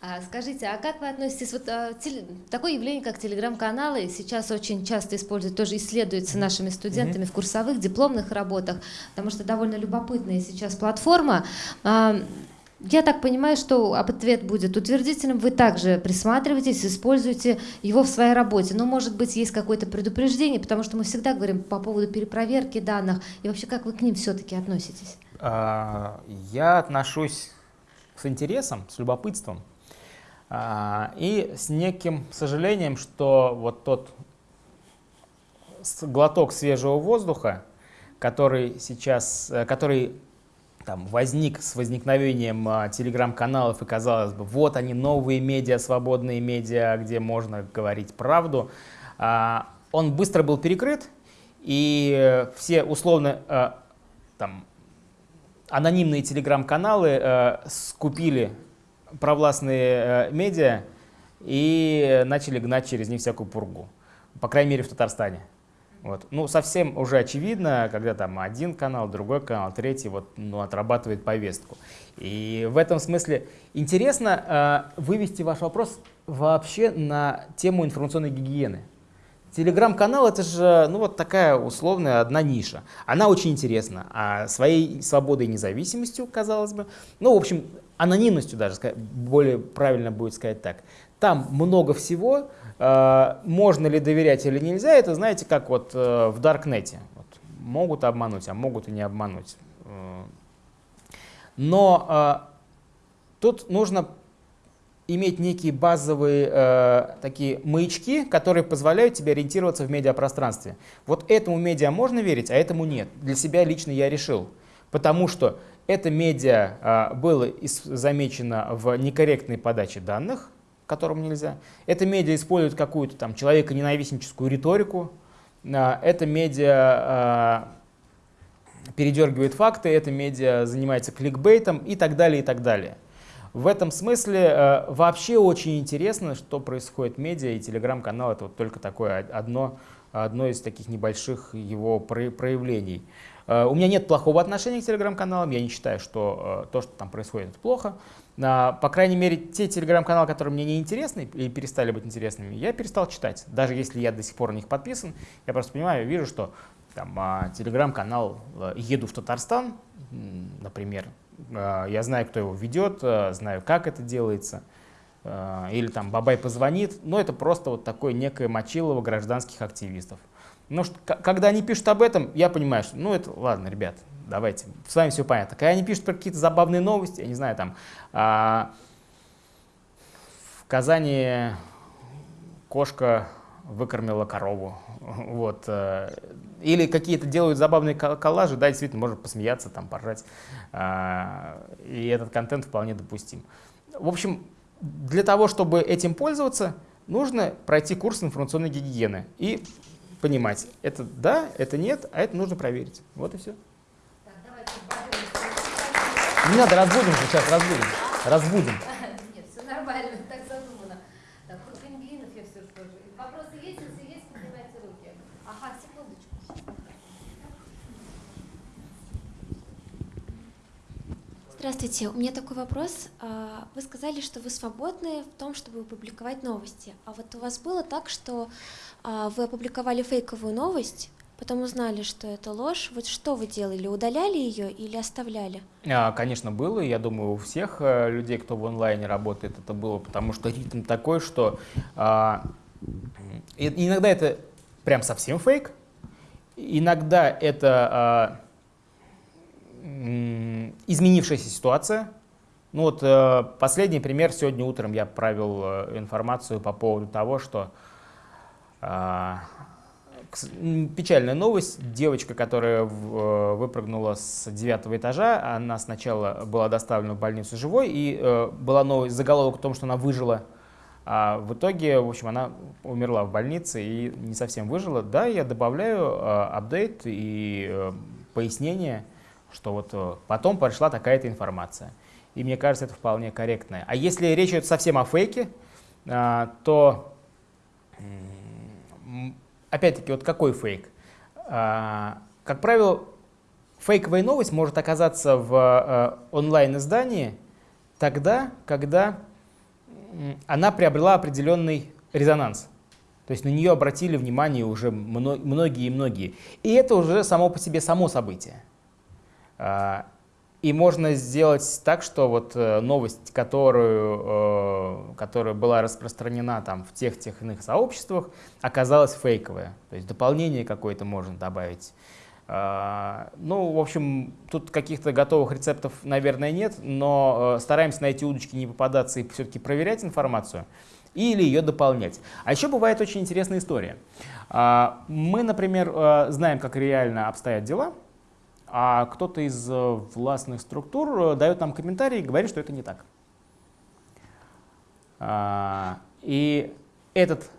А, скажите, а как вы относитесь, вот а, теле, такое явление, как телеграм-каналы, сейчас очень часто используют, тоже исследуется нашими студентами в курсовых, дипломных работах, потому что довольно любопытная сейчас платформа. А, я так понимаю, что ответ будет утвердительным. Вы также присматриваетесь, используете его в своей работе. Но, может быть, есть какое-то предупреждение, потому что мы всегда говорим по поводу перепроверки данных. И вообще, как вы к ним все-таки относитесь? А, я отношусь с интересом, с любопытством а, и с неким сожалением, что вот тот глоток свежего воздуха, который сейчас, э, который там, возник с возникновением а, телеграм-каналов, и казалось бы, вот они, новые медиа, свободные медиа, где можно говорить правду, а, он быстро был перекрыт, и все условно а, там, анонимные телеграм-каналы а, скупили провластные а, медиа и начали гнать через них всякую пургу, по крайней мере в Татарстане. Вот. Ну, совсем уже очевидно, когда там один канал, другой канал, третий вот, ну, отрабатывает повестку. И в этом смысле интересно э, вывести ваш вопрос вообще на тему информационной гигиены. Телеграм-канал это же ну, вот такая условная одна ниша. Она очень интересна, а своей свободой и независимостью, казалось бы, ну, в общем, анонимностью даже, более правильно будет сказать так. Там много всего, можно ли доверять или нельзя, это знаете, как вот э, в Даркнете. Вот, могут обмануть, а могут и не обмануть. Э, но тут нужно иметь некие базовые э, такие маячки, которые позволяют тебе ориентироваться в медиапространстве. Вот этому медиа можно верить, а этому нет. Для себя лично я решил. Потому что это медиа э, было замечено в некорректной подаче данных, которым нельзя. Это медиа использует какую-то там человеконенавистническую риторику. А, это медиа а, передергивает факты, это медиа занимается кликбейтом и так далее, и так далее. В этом смысле а, вообще очень интересно, что происходит медиа, и телеграм-канал это вот только такое одно, одно из таких небольших его проявлений. У меня нет плохого отношения к телеграм-каналам, я не считаю, что то, что там происходит, это плохо. По крайней мере, те телеграм-каналы, которые мне не интересны или перестали быть интересными, я перестал читать. Даже если я до сих пор на них подписан, я просто понимаю, вижу, что там, а, телеграм-канал э, «Еду в Татарстан», например, а, я знаю, кто его ведет, э, знаю, как это делается, э, или там «Бабай позвонит», но это просто вот такое некое мочилово гражданских активистов. Но что, когда они пишут об этом, я понимаю, что ну это ладно, ребят, давайте, с вами все понятно. Когда они пишут про какие-то забавные новости, я не знаю, там, а, в Казани кошка выкормила корову, вот, а, или какие-то делают забавные коллажи, да, действительно, можно посмеяться, там, поржать, а, и этот контент вполне допустим. В общем, для того, чтобы этим пользоваться, нужно пройти курс информационной гигиены и понимать, это да, это нет, а это нужно проверить. Вот и все. Не надо, разбудим сейчас, разбудим. Разбудим. Нет, все нормально, так задумано. Так, про пингвинов я все скажу. Вопросы есть? Если есть, поднимайте руки. Ага, секундочку. Здравствуйте, у меня такой вопрос. А, вы сказали, что вы свободны в том, чтобы публиковать новости. А вот у вас было так, что а, вы опубликовали фейковую новость, потом узнали, что это ложь. Вот что вы делали? Удаляли ее или оставляли? А, Конечно, было. Я думаю, у всех э, людей, кто в онлайне работает, это было, потому что ритм такой, что иногда это прям совсем фейк, иногда это изменившаяся ситуация. Ну вот э, последний пример. Сегодня утром я провел э, информацию по поводу того, что м, Печальная новость. Девочка, которая э, выпрыгнула с девятого этажа, она сначала была доставлена в больницу живой, и э, была новость, заголовок о том, что она выжила. А в итоге, в общем, она умерла в больнице и не совсем выжила. Да, я добавляю э, апдейт и э, пояснение, что вот э, потом пришла такая-то информация. И мне кажется, это вполне корректное. А если речь идет совсем о фейке, а, то Опять-таки, вот какой фейк? А, Как правило, фейковая новость может оказаться в э, онлайн-издании тогда, когда она приобрела определенный резонанс. То есть на нее обратили внимание уже мно- многие и многие. И это уже само по себе само событие. А, И можно сделать так, что вот э, новость, которую, э, которая была распространена там в тех, тех иных сообществах, оказалась фейковая. То есть дополнение какое-то можно добавить. А, Ну, в общем, тут каких-то готовых рецептов, наверное, нет, но э, стараемся на эти удочки не попадаться и все-таки проверять информацию или ее дополнять. А еще бывает очень интересная история. А, Мы, например, знаем, как реально обстоят дела, а кто-то из э, властных структур э, дает нам комментарий и говорит, что это не так. А, И этот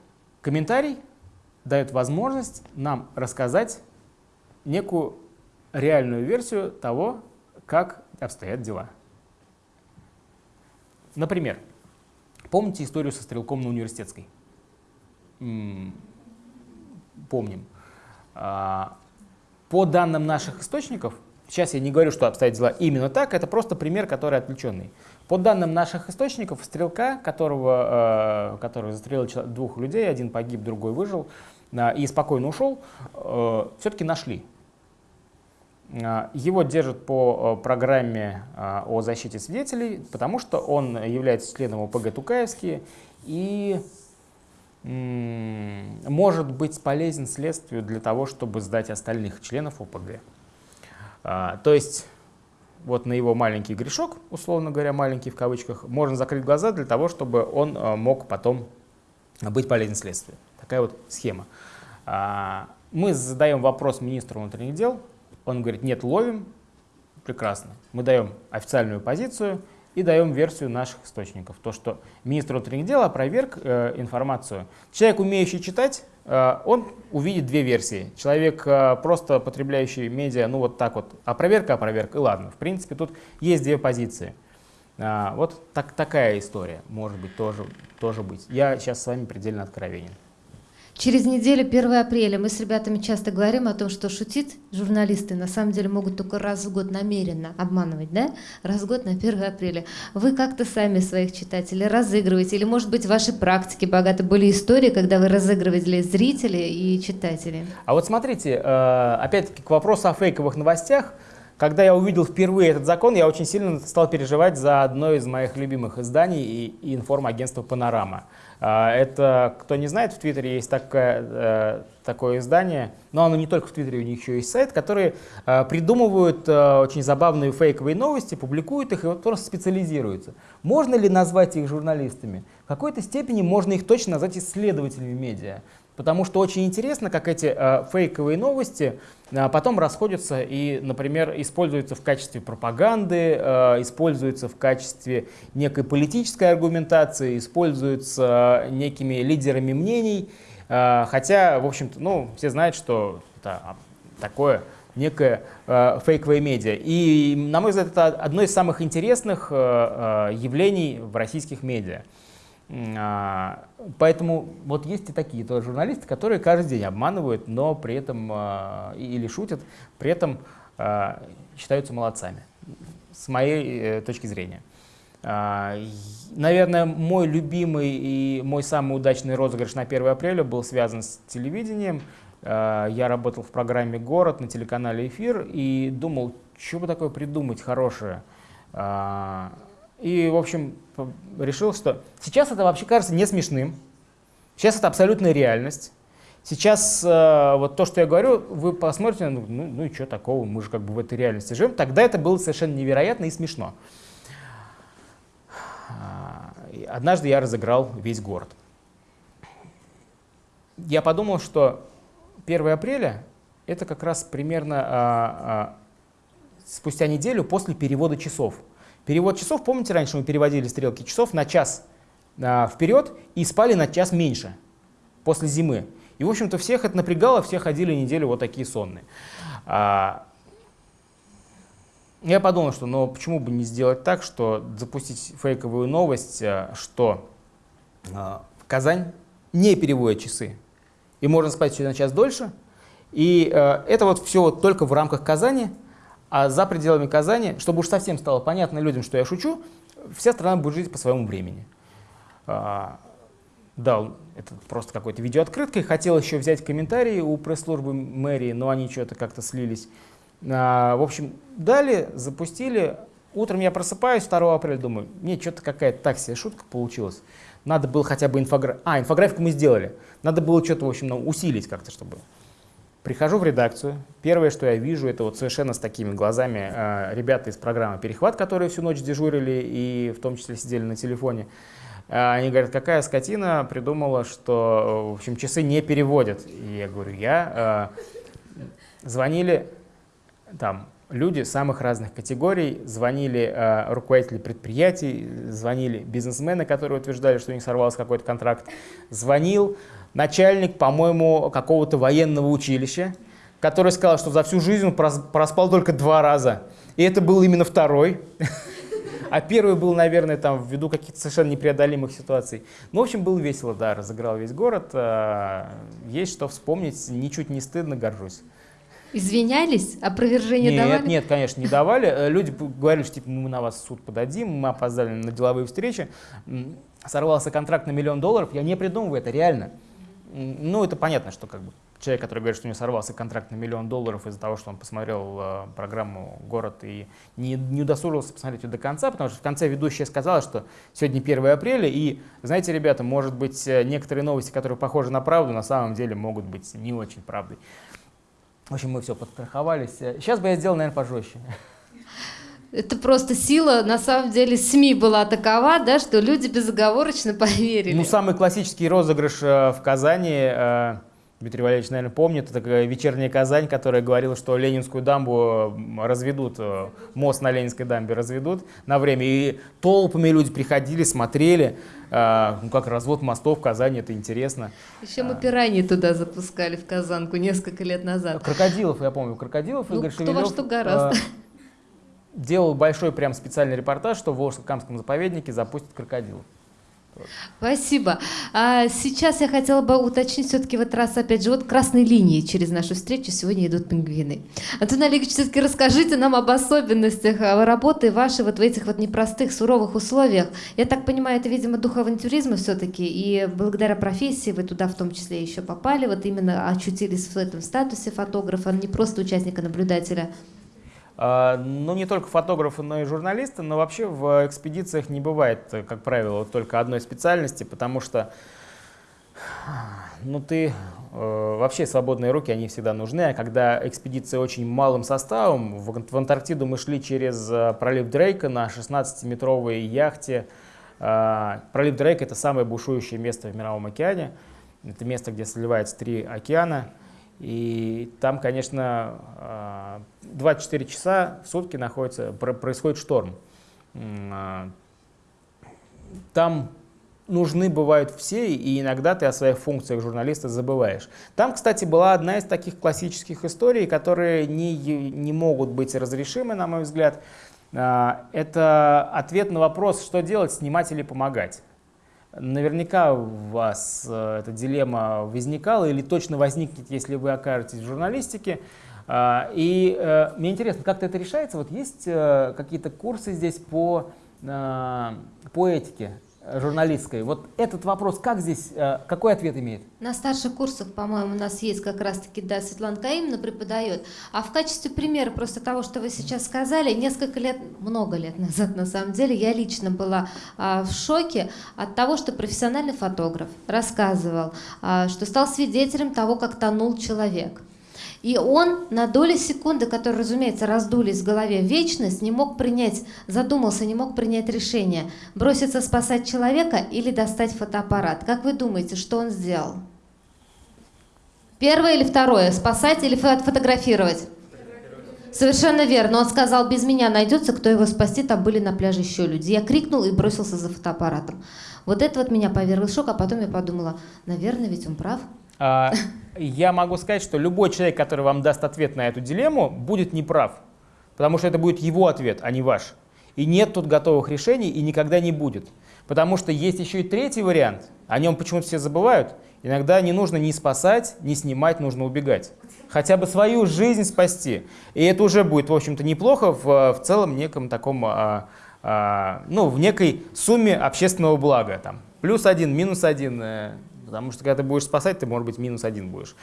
комментарий дает возможность нам рассказать некую реальную версию того, как обстоят дела. Например, помните историю со стрелком на университетской? Помним. А, По данным наших источников, сейчас я не говорю, что обстоят дела именно так, это просто пример, который отвлеченный. По данным наших источников, стрелка, которого, э, который застрелил двух людей, один погиб, другой выжил, э, и спокойно ушел, все-таки нашли. Э, Его держат по э, программе э, о защите свидетелей, потому что он является членом ОПГ Тукаевские и может быть полезен следствию для того, чтобы сдать остальных членов ОПГ. А, То есть вот на его маленький грешок, условно говоря, маленький в кавычках, можно закрыть глаза для того, чтобы он э, мог потом быть полезен следствию. Такая вот схема. А, Мы задаем вопрос министру внутренних дел, он говорит, нет, ловим, прекрасно. Мы даем официальную позицию и даем версию наших источников. То, что министр внутренних дел опроверг э, информацию. Человек, умеющий читать, э, он увидит две версии. Человек, э, просто потребляющий медиа, ну вот так вот, опроверг, опроверг, и ладно. В принципе, тут есть две позиции. А, вот так, такая история может быть тоже, тоже быть. Я сейчас с вами предельно откровенен. Через неделю, 1 апреля, мы с ребятами часто говорим о том, что шутить журналисты на самом деле могут только раз в год намеренно обманывать, да? Раз в год на 1 апреля. Вы как-то сами своих читателей разыгрываете, или, может быть, в вашей практике богаты были истории, когда вы разыгрывали зрителей и читателей? А вот смотрите, э, опять-таки к вопросу о фейковых новостях. Когда я увидел впервые этот закон, я очень сильно стал переживать за одно из моих любимых изданий и, информагентство «Панорама». А, Это, кто не знает, в Твиттере есть такое, э, такое издание, но оно не только в Твиттере, у них еще есть сайт, которые э, придумывают э, очень забавные фейковые новости, публикуют их и вот просто специализируются. Можно ли назвать их журналистами? В какой-то степени можно их точно назвать исследователями медиа. Потому что очень интересно, как эти э, фейковые новости э, потом расходятся и, например, используются в качестве пропаганды, э, используются в качестве некой политической аргументации, используются некими лидерами мнений. Э, хотя, в общем-то, ну, все знают, что это а, такое некое э, фейковое медиа. И, на мой взгляд, это одно из самых интересных э, э, явлений в российских медиа. А, Поэтому вот есть и такие тоже журналисты, которые каждый день обманывают, но при этом а, или шутят, при этом а, считаются молодцами, с моей э, точки зрения. Наверное, мой любимый и мой самый удачный розыгрыш на 1 апреля был связан с телевидением. я работал в программе «Город» на телеканале «Эфир» и думал, что бы такое придумать хорошее. И, в общем, решил, что сейчас это вообще кажется не смешным, сейчас это абсолютная реальность. Сейчас э, вот то, что я говорю, вы посмотрите, ну, ну, ну и что такого, мы же как бы в этой реальности живем. Тогда это было совершенно невероятно и смешно. А, Однажды я разыграл весь город. Я подумал, что 1 апреля это как раз примерно а, а, спустя неделю после перевода часов. Перевод часов, помните, раньше мы переводили стрелки часов на час а, вперед и спали на час меньше после зимы. И, в общем-то, всех это напрягало, все ходили неделю вот такие сонные. А, я подумал, что ну почему бы не сделать так, что запустить фейковую новость, а, что а, Казань не переводит часы, и можно спать еще на час дольше. И э, это вот все вот только в рамках Казани, а за пределами Казани, чтобы уж совсем стало понятно людям, что я шучу, вся страна будет жить по своему времени. А, дал это просто какой-то видеооткрыткой. Хотел еще взять комментарии у пресс-службы мэрии, но они что-то как-то слились. А, в общем, дали, запустили. Утром я просыпаюсь 2 апреля, думаю, не, что-то какая-то так себе шутка получилась. Надо было хотя бы инфографику. А, инфографику мы сделали. Надо было что-то, в общем, усилить как-то, чтобы... Прихожу в редакцию. Первое, что я вижу, это вот совершенно с такими глазами э, ребята из программы «Перехват», которые всю ночь дежурили и в том числе сидели на телефоне. Э, Они говорят, какая скотина придумала, что, в общем, часы не переводят. И я говорю, я. Э, звонили там люди самых разных категорий, звонили э, руководители предприятий, звонили бизнесмены, которые утверждали, что у них сорвался какой-то контракт, звонил начальник, по-моему, какого-то военного училища, который сказал, что за всю жизнь он прос- проспал только два раза. И это был именно второй. А первый был, наверное, там ввиду каких-то совершенно непреодолимых ситуаций. Ну, в общем, было весело, да, разыграл весь город. а, Есть что вспомнить, ничуть не стыдно, горжусь. Извинялись? Опровержение Нет, давали? нет, конечно, не давали. Э, Люди говорили, что типа, мы на вас в суд подадим, мы опоздали на деловые встречи. Сорвался контракт на миллион долларов, я не придумываю, это реально. Ну, это понятно, что как бы человек, который говорит, что у него сорвался контракт на миллион долларов из-за того, что он посмотрел э, программу «Город» и не, не удосужился посмотреть ее до конца, потому что в конце ведущая сказала, что сегодня 1 апреля, и, знаете, ребята, может быть, э, некоторые новости, которые похожи на правду, на самом деле могут быть не очень правдой. В общем, мы все подстраховались. Сейчас бы я сделал, наверное, пожестче. Это просто сила, на самом деле, СМИ была такова, да, что люди безоговорочно поверили. Ну, самый классический розыгрыш э, в Казани, э, Дмитрий Валерьевич, наверное, помнит, это такая вечерняя Казань, которая говорила, что Ленинскую дамбу разведут, э, мост на Ленинской дамбе разведут на время. И толпами люди приходили, смотрели, ну, как развод мостов в Казани, это интересно. Еще мы пираньи туда запускали, в Казанку, несколько лет назад. Крокодилов, я помню, Крокодилов, Ну, Игорь кто во что гораздо. Делал большой прям специальный репортаж, что в Волжско-Камском заповеднике запустят крокодилов. Спасибо. А сейчас я хотела бы уточнить все-таки в этот раз, опять же, вот красной линии через нашу встречу сегодня идут пингвины. Антон Олегович, все-таки расскажите нам об особенностях а, работы вашей вот в этих вот непростых, суровых условиях. Я так понимаю, это, видимо, дух авантюризма все-таки, и благодаря профессии вы туда в том числе еще попали, вот именно очутились в этом статусе фотографа, не просто участника-наблюдателя. А, Ну, не только фотографы, но и журналисты, но вообще в экспедициях не бывает, э, как правило, только одной специальности, потому что ну, ты э, вообще свободные руки, они всегда нужны, а когда экспедиция очень малым составом, в Антарктиду мы шли через э, пролив Дрейка на 16-метровой яхте. А, Пролив Дрейка — это самое бушующее место в Мировом океане, это место, где сливаются три океана, и там, конечно, а, 24 часа в сутки находится, про- происходит шторм. А, Там нужны бывают все, и иногда ты о своих функциях журналиста забываешь. Там, кстати, была одна из таких классических историй, которые не, не могут быть разрешимы, на мой взгляд. А, Это ответ на вопрос, что делать, снимать или помогать. Наверняка у вас э, эта дилемма возникала или точно возникнет, если вы окажетесь в журналистике. А, И э, мне интересно, как это решается? Вот есть э, какие-то курсы здесь по, по этике журналистской. Вот этот вопрос как здесь, э, какой ответ имеет? На старших курсах, по-моему, у нас есть как раз-таки, да, Светлана Каимовна преподает. А в качестве примера просто того, что вы сейчас сказали, несколько лет, много лет назад, на самом деле, я лично была а, в шоке от того, что профессиональный фотограф рассказывал, а, что стал свидетелем того, как тонул человек. И он на доли секунды, которые, разумеется, раздулись в голове в вечность, не мог принять, задумался, не мог принять решение, броситься спасать человека или достать фотоаппарат. Как вы думаете, что он сделал? Первое или второе? Спасать или фо- фотографировать? Совершенно верно. Он сказал, без меня найдется, кто его спасти. Там были на пляже еще люди. Я крикнул и бросился за фотоаппаратом. Вот это вот меня повергло в шок, а потом я подумала, наверное, ведь он прав. А, Я могу сказать, что любой человек, который вам даст ответ на эту дилемму, будет неправ. Потому что это будет его ответ, а не ваш. И нет тут готовых решений и никогда не будет. Потому что есть еще и третий вариант. О нем почему-то все забывают. Иногда не нужно ни спасать, ни снимать, нужно убегать. Хотя бы свою жизнь спасти. И это уже будет, в общем-то, неплохо в, в целом неком таком, а, а, ну, в некой сумме общественного блага. Там, плюс один, минус один. Потому что когда ты будешь спасать, ты, может быть, минус один будешь.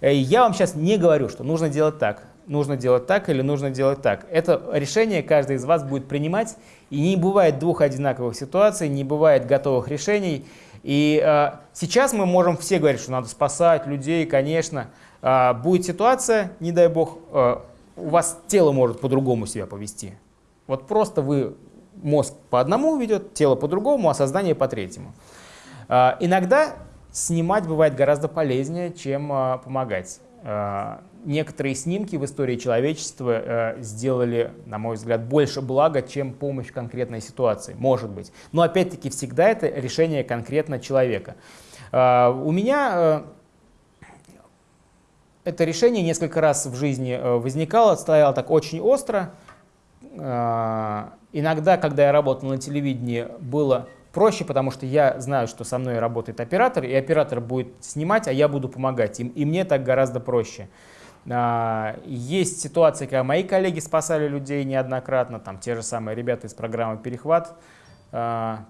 Э, Я вам сейчас не говорю, что нужно делать так, нужно делать так или нужно делать так. Это решение каждый из вас будет принимать. И не бывает двух одинаковых ситуаций, не бывает готовых решений. И э, сейчас мы можем все говорить, что надо спасать людей, конечно. Э, будет ситуация, не дай бог, э, у вас тело может по-другому себя повести. Вот просто вы, мозг по одному ведет, тело по-другому, а сознание по третьему. Э, иногда снимать бывает гораздо полезнее, чем э, помогать. Э, некоторые снимки в истории человечества э, сделали, на мой взгляд, больше блага, чем помощь конкретной ситуации. Может быть. Но опять-таки всегда это решение конкретно человека. Э, у меня э, это решение несколько раз в жизни э, возникало, стояло так очень остро. Э, Иногда, когда я работал на телевидении, было проще, потому что я знаю, что со мной работает оператор, и оператор будет снимать, а я буду помогать. И, и мне так гораздо проще. А, Есть ситуации, когда мои коллеги спасали людей неоднократно, там те же самые ребята из программы «Перехват», А,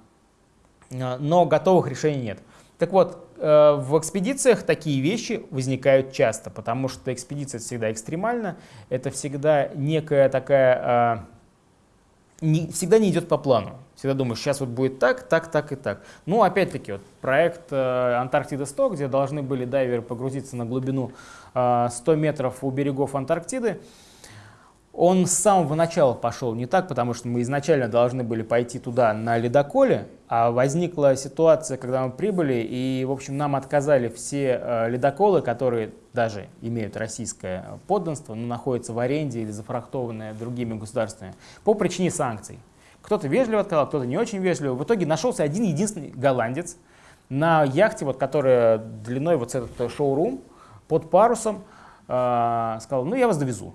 а, но готовых решений нет. Так вот, э, в экспедициях такие вещи возникают часто, потому что экспедиция всегда экстремальна, это всегда некая такая, всегда не идет по плану. Всегда думаешь, сейчас вот будет так, так, так и так. Ну, опять-таки, вот проект э, Антарктида-100, где должны были дайверы погрузиться на глубину э, 100 метров у берегов Антарктиды, он с самого начала пошел не так, потому что мы изначально должны были пойти туда на ледоколе, а возникла ситуация, когда мы прибыли, и, в общем, нам отказали все э, ледоколы, которые даже имеют российское подданство, но находятся в аренде или зафрахтованные другими государствами, по причине санкций. Кто-то вежливо отказал, кто-то не очень вежливо. В итоге нашелся один единственный голландец на яхте, вот, которая длиной вот этот шоурум, под парусом, э, сказал, ну я вас довезу.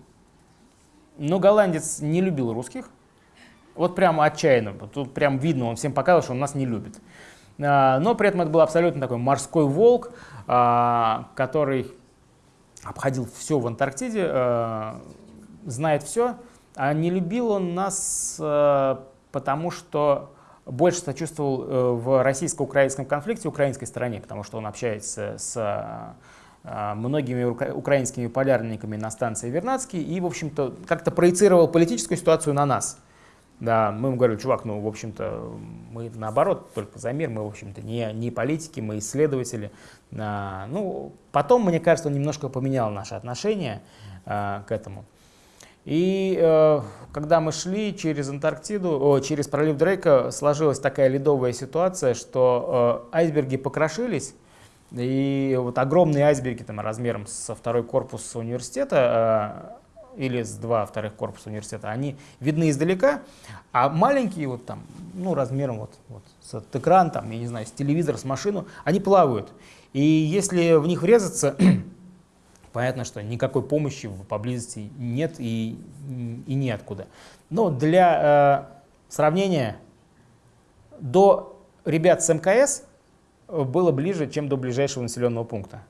Но голландец не любил русских, вот прямо отчаянно, тут прям видно, он всем показывал, что он нас не любит. А, Но при этом это был абсолютно такой морской волк, а, который обходил все в Антарктиде, знает все, а не любил он нас, потому что больше сочувствовал э, в российско-украинском конфликте украинской стороне, потому что он общается с а, многими украинскими полярниками на станции Вернадский и, в общем-то, как-то проецировал политическую ситуацию на нас. Да, мы ему говорили, чувак, ну, в общем-то, мы наоборот, только за мир, мы, в общем-то, не, не политики, мы исследователи. А, ну, потом, мне кажется, он немножко поменял наши отношения а, к этому. И э, когда мы шли через Антарктиду, о, через пролив Дрейка, сложилась такая ледовая ситуация, что э, айсберги покрошились, и вот огромные айсберги там, размером со второй корпус университета э, или с два вторых корпуса университета, они видны издалека, а маленькие вот там, ну размером вот, вот с этот экран, там, я не знаю, с телевизор, с машину, они плавают. И если в них врезаться, понятно, что никакой помощи поблизости нет и, и неоткуда. Но для э, сравнения, до ребят с МКС э, было ближе, чем до ближайшего населенного пункта.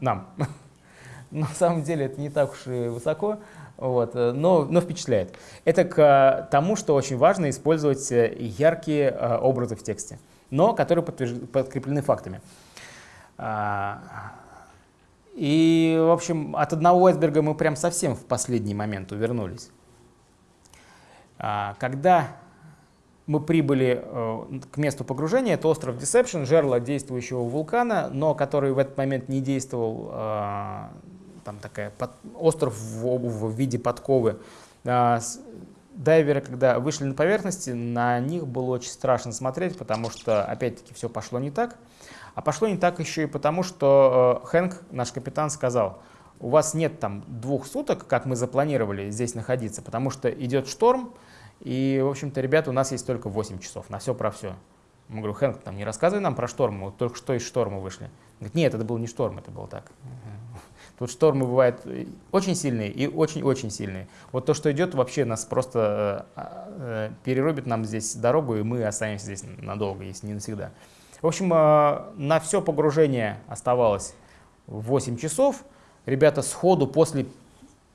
Нам. На самом деле это не так уж и высоко, вот, э, но, но впечатляет. Это к э, тому, что очень важно использовать яркие образы в тексте. но которые подкреплены фактами. А, И, в общем, от одного айсберга мы прям совсем в последний момент увернулись. А, Когда мы прибыли э, к месту погружения, это остров Deception, жерло действующего вулкана, но который в этот момент не действовал, э, там такая под- остров в, в виде подковы. А, Дайверы, когда вышли на поверхность, на них было очень страшно смотреть, потому что, опять-таки, все пошло не так. А пошло не так еще и потому, что э, Хэнк, наш капитан, сказал, у вас нет там двух суток, как мы запланировали здесь находиться, потому что идет шторм, и, в общем-то, ребята, у нас есть только 8 часов на все про все. Я говорю, Хэнк, там не рассказывай нам про шторм, мы вот только что из шторма вышли. Он говорит, нет, это был не шторм, это было так. Тут штормы бывают э, очень сильные и очень-очень сильные. Вот то, что идет, вообще нас просто э, э, перерубит нам здесь дорогу, и мы останемся здесь надолго, если не навсегда. В общем, э, на все погружение оставалось 8 часов. Ребята сходу после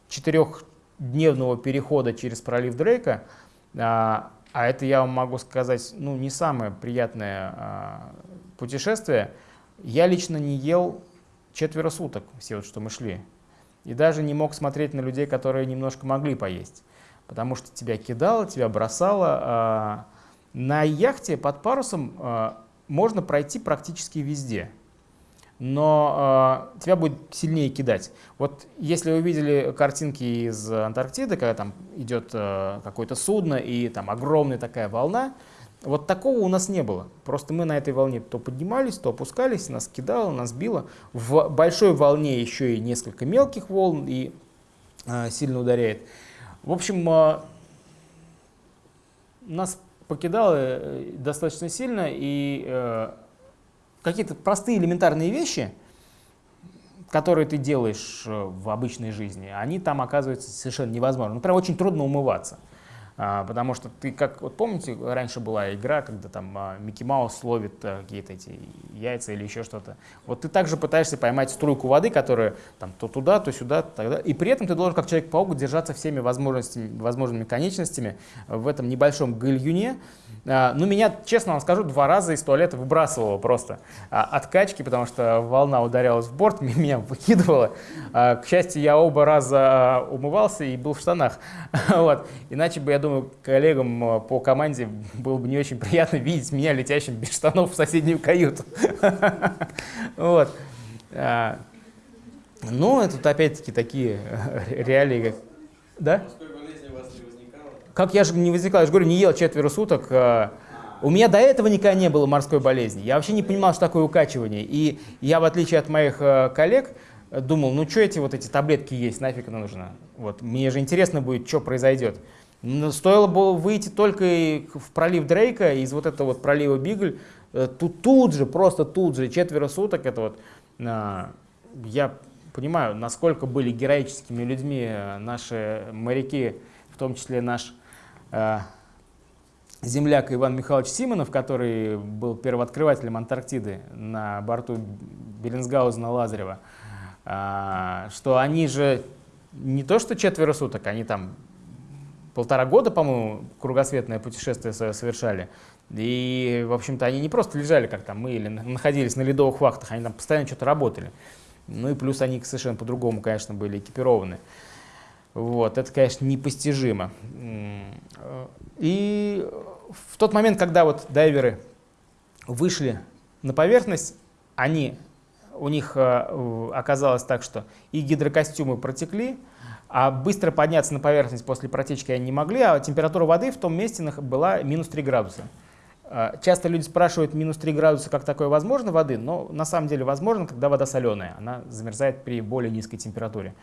четырехдневного перехода через пролив Дрейка, а а это я вам могу сказать, ну, не самое приятное а, путешествие, я лично не ел четверо суток, все вот, что мы шли. И даже не мог смотреть на людей, которые немножко могли поесть. Потому что тебя кидало, тебя бросало. На яхте под парусом можно пройти практически везде. Но э, тебя будет сильнее кидать. Вот если вы видели картинки из Антарктиды, когда там идет э, какое-то судно и там огромная такая волна, вот такого у нас не было. Просто мы на этой волне то поднимались, то опускались, нас кидало, нас било. В большой волне еще и несколько мелких волн и э, сильно ударяет. В общем, э, нас покидало э, достаточно сильно и э, какие-то простые элементарные вещи, которые ты делаешь э, в обычной жизни, они там оказываются совершенно невозможны. Например, очень трудно умываться. А, Потому что ты, как вот помните, раньше была игра, когда там а, Микки Маус ловит а, какие-то эти яйца или еще что-то. Вот ты также пытаешься поймать струйку воды, которая там то туда, то сюда, тогда. И при этом ты должен, как Человек-паук, держаться всеми возможностями, возможными конечностями в этом небольшом гальюне. А, Ну, меня, честно вам скажу, два раза из туалета выбрасывало просто от качки, потому что волна ударялась в борт, меня выкидывала. К счастью, я оба раза умывался и был в штанах. Вот. Иначе бы, я думаю, коллегам а, по команде было бы не очень приятно видеть меня летящим без штанов в соседнюю каюту. Вот. А, Ну, это тут опять-таки такие э, реалии. как- Да? Как я же не возникал, я же говорю, не ел четверо суток. а, У меня до этого никогда не было морской болезни. Я вообще не понимал, что такое укачивание. И я, в отличие от моих э, коллег, э, думал, ну что эти вот эти таблетки есть, нафиг это нужно. Вот, мне же интересно будет, что произойдет. Стоило было выйти только в пролив Дрейка, из вот этого вот пролива Бигль, э, тут, тут же, просто тут же, четверо суток, это вот, а, я понимаю, насколько были героическими людьми э, наши моряки, в том числе наш э, земляк Иван Михайлович Симонов, который был первооткрывателем Антарктиды на борту Беллинсгаузена Лазарева, а, что они же не то что четверо суток, они там полтора года, по-моему, кругосветное путешествие свое совершали. И, в общем-то, они не просто лежали, как там мы, или на- находились на ледовых вахтах, они там постоянно что-то работали. Ну и плюс они совершенно по-другому, конечно, были экипированы. Вот, это, конечно, непостижимо. И в тот момент, когда вот дайверы вышли на поверхность, они, у них э, оказалось так, что и гидрокостюмы протекли, а быстро подняться на поверхность после протечки они не могли, а температура воды в том месте была минус 3 градуса. Э, Часто люди спрашивают, минус 3 градуса, как такое возможно воды, но на самом деле возможно, когда вода соленая, она замерзает при более низкой температуре.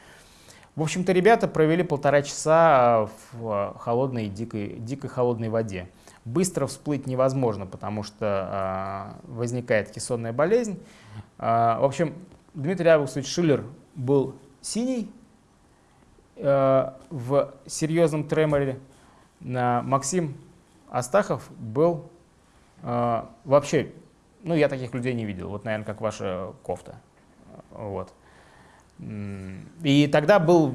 В общем-то, ребята провели полтора часа в э, холодной, дикой, дикой холодной воде. Быстро всплыть невозможно, потому что э, возникает кессонная болезнь. Э, в общем, Дмитрий Августович Шиллер был синий в серьезном треморе. Э, Максим Астахов был э, вообще, ну, я таких людей не видел. Вот, наверное, как ваша кофта. Вот. И тогда был,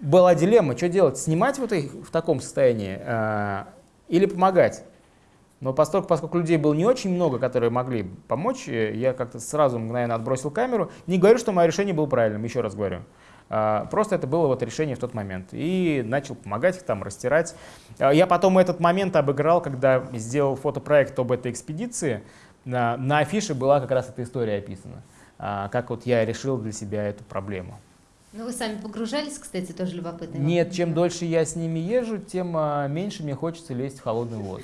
была дилемма, что делать, снимать вот их в таком состоянии э, или помогать. Но поскольку, поскольку людей было не очень много, которые могли помочь, э, я как-то сразу мгновенно отбросил камеру. Не говорю, что мое решение было правильным, еще раз говорю. А, Просто это было вот решение в тот момент. И начал помогать их там, растирать. А, Я потом этот момент обыграл, когда сделал фотопроект об этой экспедиции. На, на афише была как раз эта история описана. А, Как вот я решил для себя эту проблему. Ну, вы сами погружались, кстати, тоже любопытно. Нет, чем дольше я с ними езжу, тем меньше мне хочется лезть в холодный воду.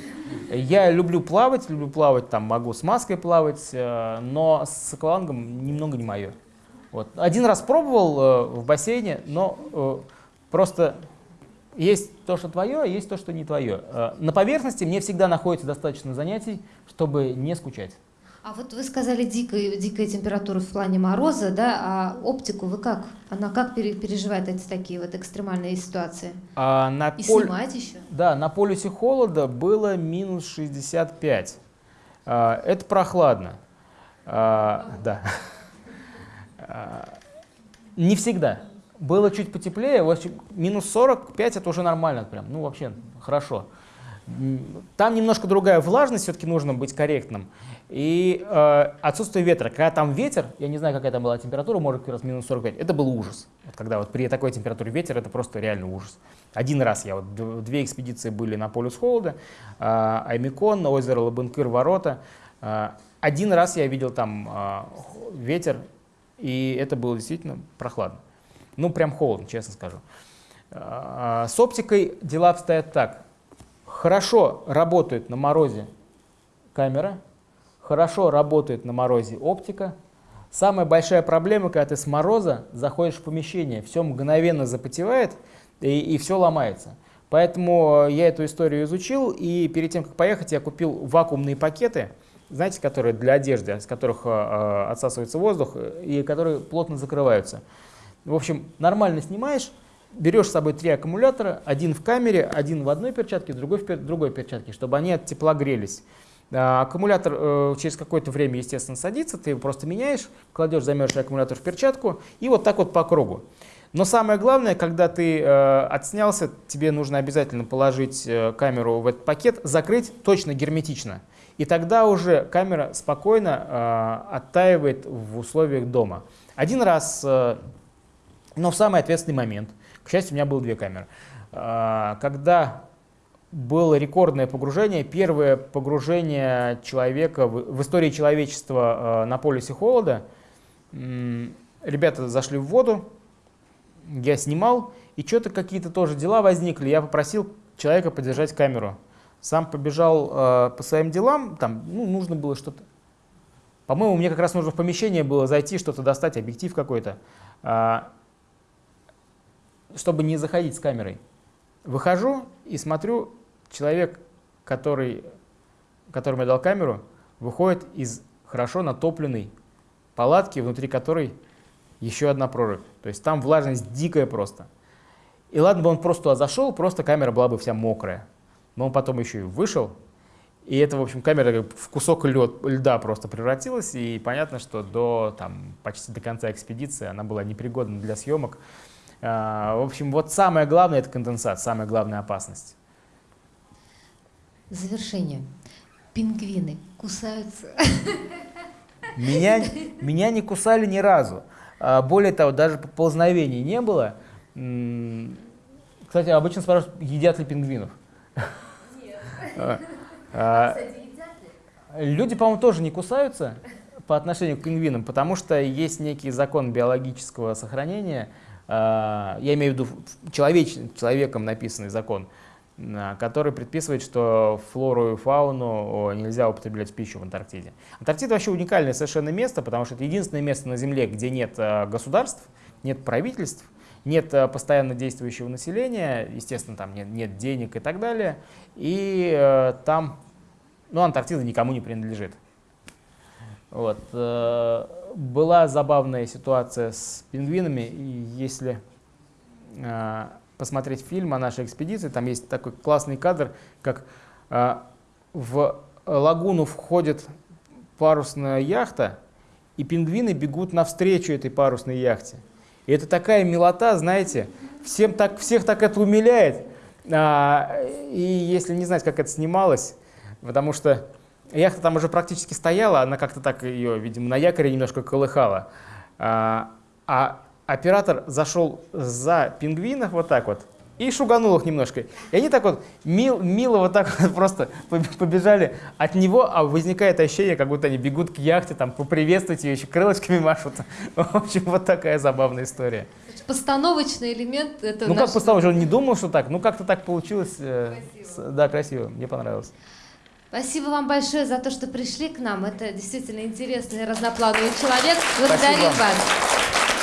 Я люблю плавать, люблю плавать, там могу с маской плавать, э, но с аквалангом немного не мое. Вот. Один раз пробовал э, в бассейне, но э, просто есть то, что твое, а есть то, что не твое. Э, На поверхности мне всегда находится достаточно занятий, чтобы не скучать. А вот вы сказали дикая, дикая температура в плане мороза, да, а оптику вы как? Она как пере- переживает эти такие вот экстремальные ситуации? А на И поль- снимать еще? Да, на полюсе холода было минус 65. А, Это прохладно. А, Да. А, Не всегда. Было чуть потеплее, минус 45 это уже нормально прям, ну вообще хорошо. Там немножко другая влажность, все-таки нужно быть корректным. И э, отсутствие ветра. Когда там ветер, я не знаю, какая там была температура, может, как раз минус 45, это был ужас. Вот когда вот при такой температуре ветер, это просто реально ужас. Один раз я, вот две экспедиции были на полюс холода, э, Аймикон, на озеро Лабынкыр, ворота. Э, один раз я видел там э, ветер, и это было действительно прохладно. Ну, прям холодно, честно скажу. А, С оптикой дела обстоят так. Хорошо работает на морозе камера, хорошо работает на морозе оптика. Самая большая проблема, когда ты с мороза заходишь в помещение, все мгновенно запотевает и, все ломается. Поэтому я эту историю изучил, и перед тем, как поехать, я купил вакуумные пакеты, знаете, которые для одежды, с которых э, э, отсасывается воздух э, и которые плотно закрываются. В общем, нормально снимаешь, берешь с собой три аккумулятора, один в камере, один в одной перчатке, другой в пер- другой перчатке, чтобы они от тепла грелись. А, Аккумулятор через какое-то время, естественно, садится, ты его просто меняешь, кладешь замерзший аккумулятор в перчатку и вот так вот по кругу. Но самое главное, когда ты э, отснялся, тебе нужно обязательно положить э, камеру в этот пакет, закрыть точно герметично. И тогда уже камера спокойно э, оттаивает в условиях дома. Один раз, э, но в самый ответственный момент, к счастью, у меня было две камеры, э, когда было рекордное погружение, первое погружение человека в, в истории человечества э, на полюсе холода. Ребята зашли в воду, я снимал, и что-то какие-то тоже дела возникли. Я попросил человека подержать камеру. Сам побежал э, по своим делам, там ну, нужно было что-то. По-моему, мне как раз нужно в помещение было зайти, что-то достать, объектив какой-то, а, чтобы не заходить с камерой. Выхожу и смотрю, человек, который, которому я дал камеру, выходит из хорошо натопленной палатки, внутри которой еще одна прорубь. То есть там влажность дикая просто. И ладно бы он просто зашел, просто камера была бы вся мокрая. Но он потом еще и вышел, и это, в общем, камера в кусок лед, льда просто превратилась, и понятно, что до там, почти до конца экспедиции она была непригодна для съемок. А, В общем, вот самое главное — это конденсат, самая главная опасность. Завершение. Пингвины кусаются. Меня, меня не кусали ни разу. А, Более того, даже поползновений не было. Кстати, обычно спрашивают, едят ли пингвинов. А, Люди, по-моему, тоже не кусаются по отношению к пингвинам, потому что есть некий закон биологического сохранения, а, я имею в виду человеч, человеком написанный закон, который предписывает, что флору и фауну нельзя употреблять в пищу в Антарктиде. Антарктида вообще уникальное совершенно место, потому что это единственное место на Земле, где нет государств, нет правительств, нет а, постоянно действующего населения, естественно, там нет, нет денег и так далее, и э, там, ну, Антарктида никому не принадлежит. Вот. э, Была забавная ситуация с пингвинами, и если э, посмотреть фильм о нашей экспедиции, там есть такой классный кадр, как э, в лагуну входит парусная яхта, и пингвины бегут навстречу этой парусной яхте. И это такая милота, знаете, всем так, всех так это умиляет. А, и если не знать, как это снималось, потому что яхта там уже практически стояла, она как-то так ее, видимо, на якоре немножко колыхала. А, а оператор зашел за пингвинов вот так вот и шуганул их немножко. И они так вот мил, мило вот так вот просто поб- побежали от него, а возникает ощущение, как будто они бегут к яхте, там, поприветствовать ее, еще крылышками машут. В общем, вот такая забавная история. Постановочный элемент это ну, наш- как поставил, он не думал, что так. Ну, как-то так получилось. э, с- да, красиво, мне понравилось. Спасибо вам большое за то, что пришли к нам. Это действительно интересный разноплановый человек. Благодарим вам. вас.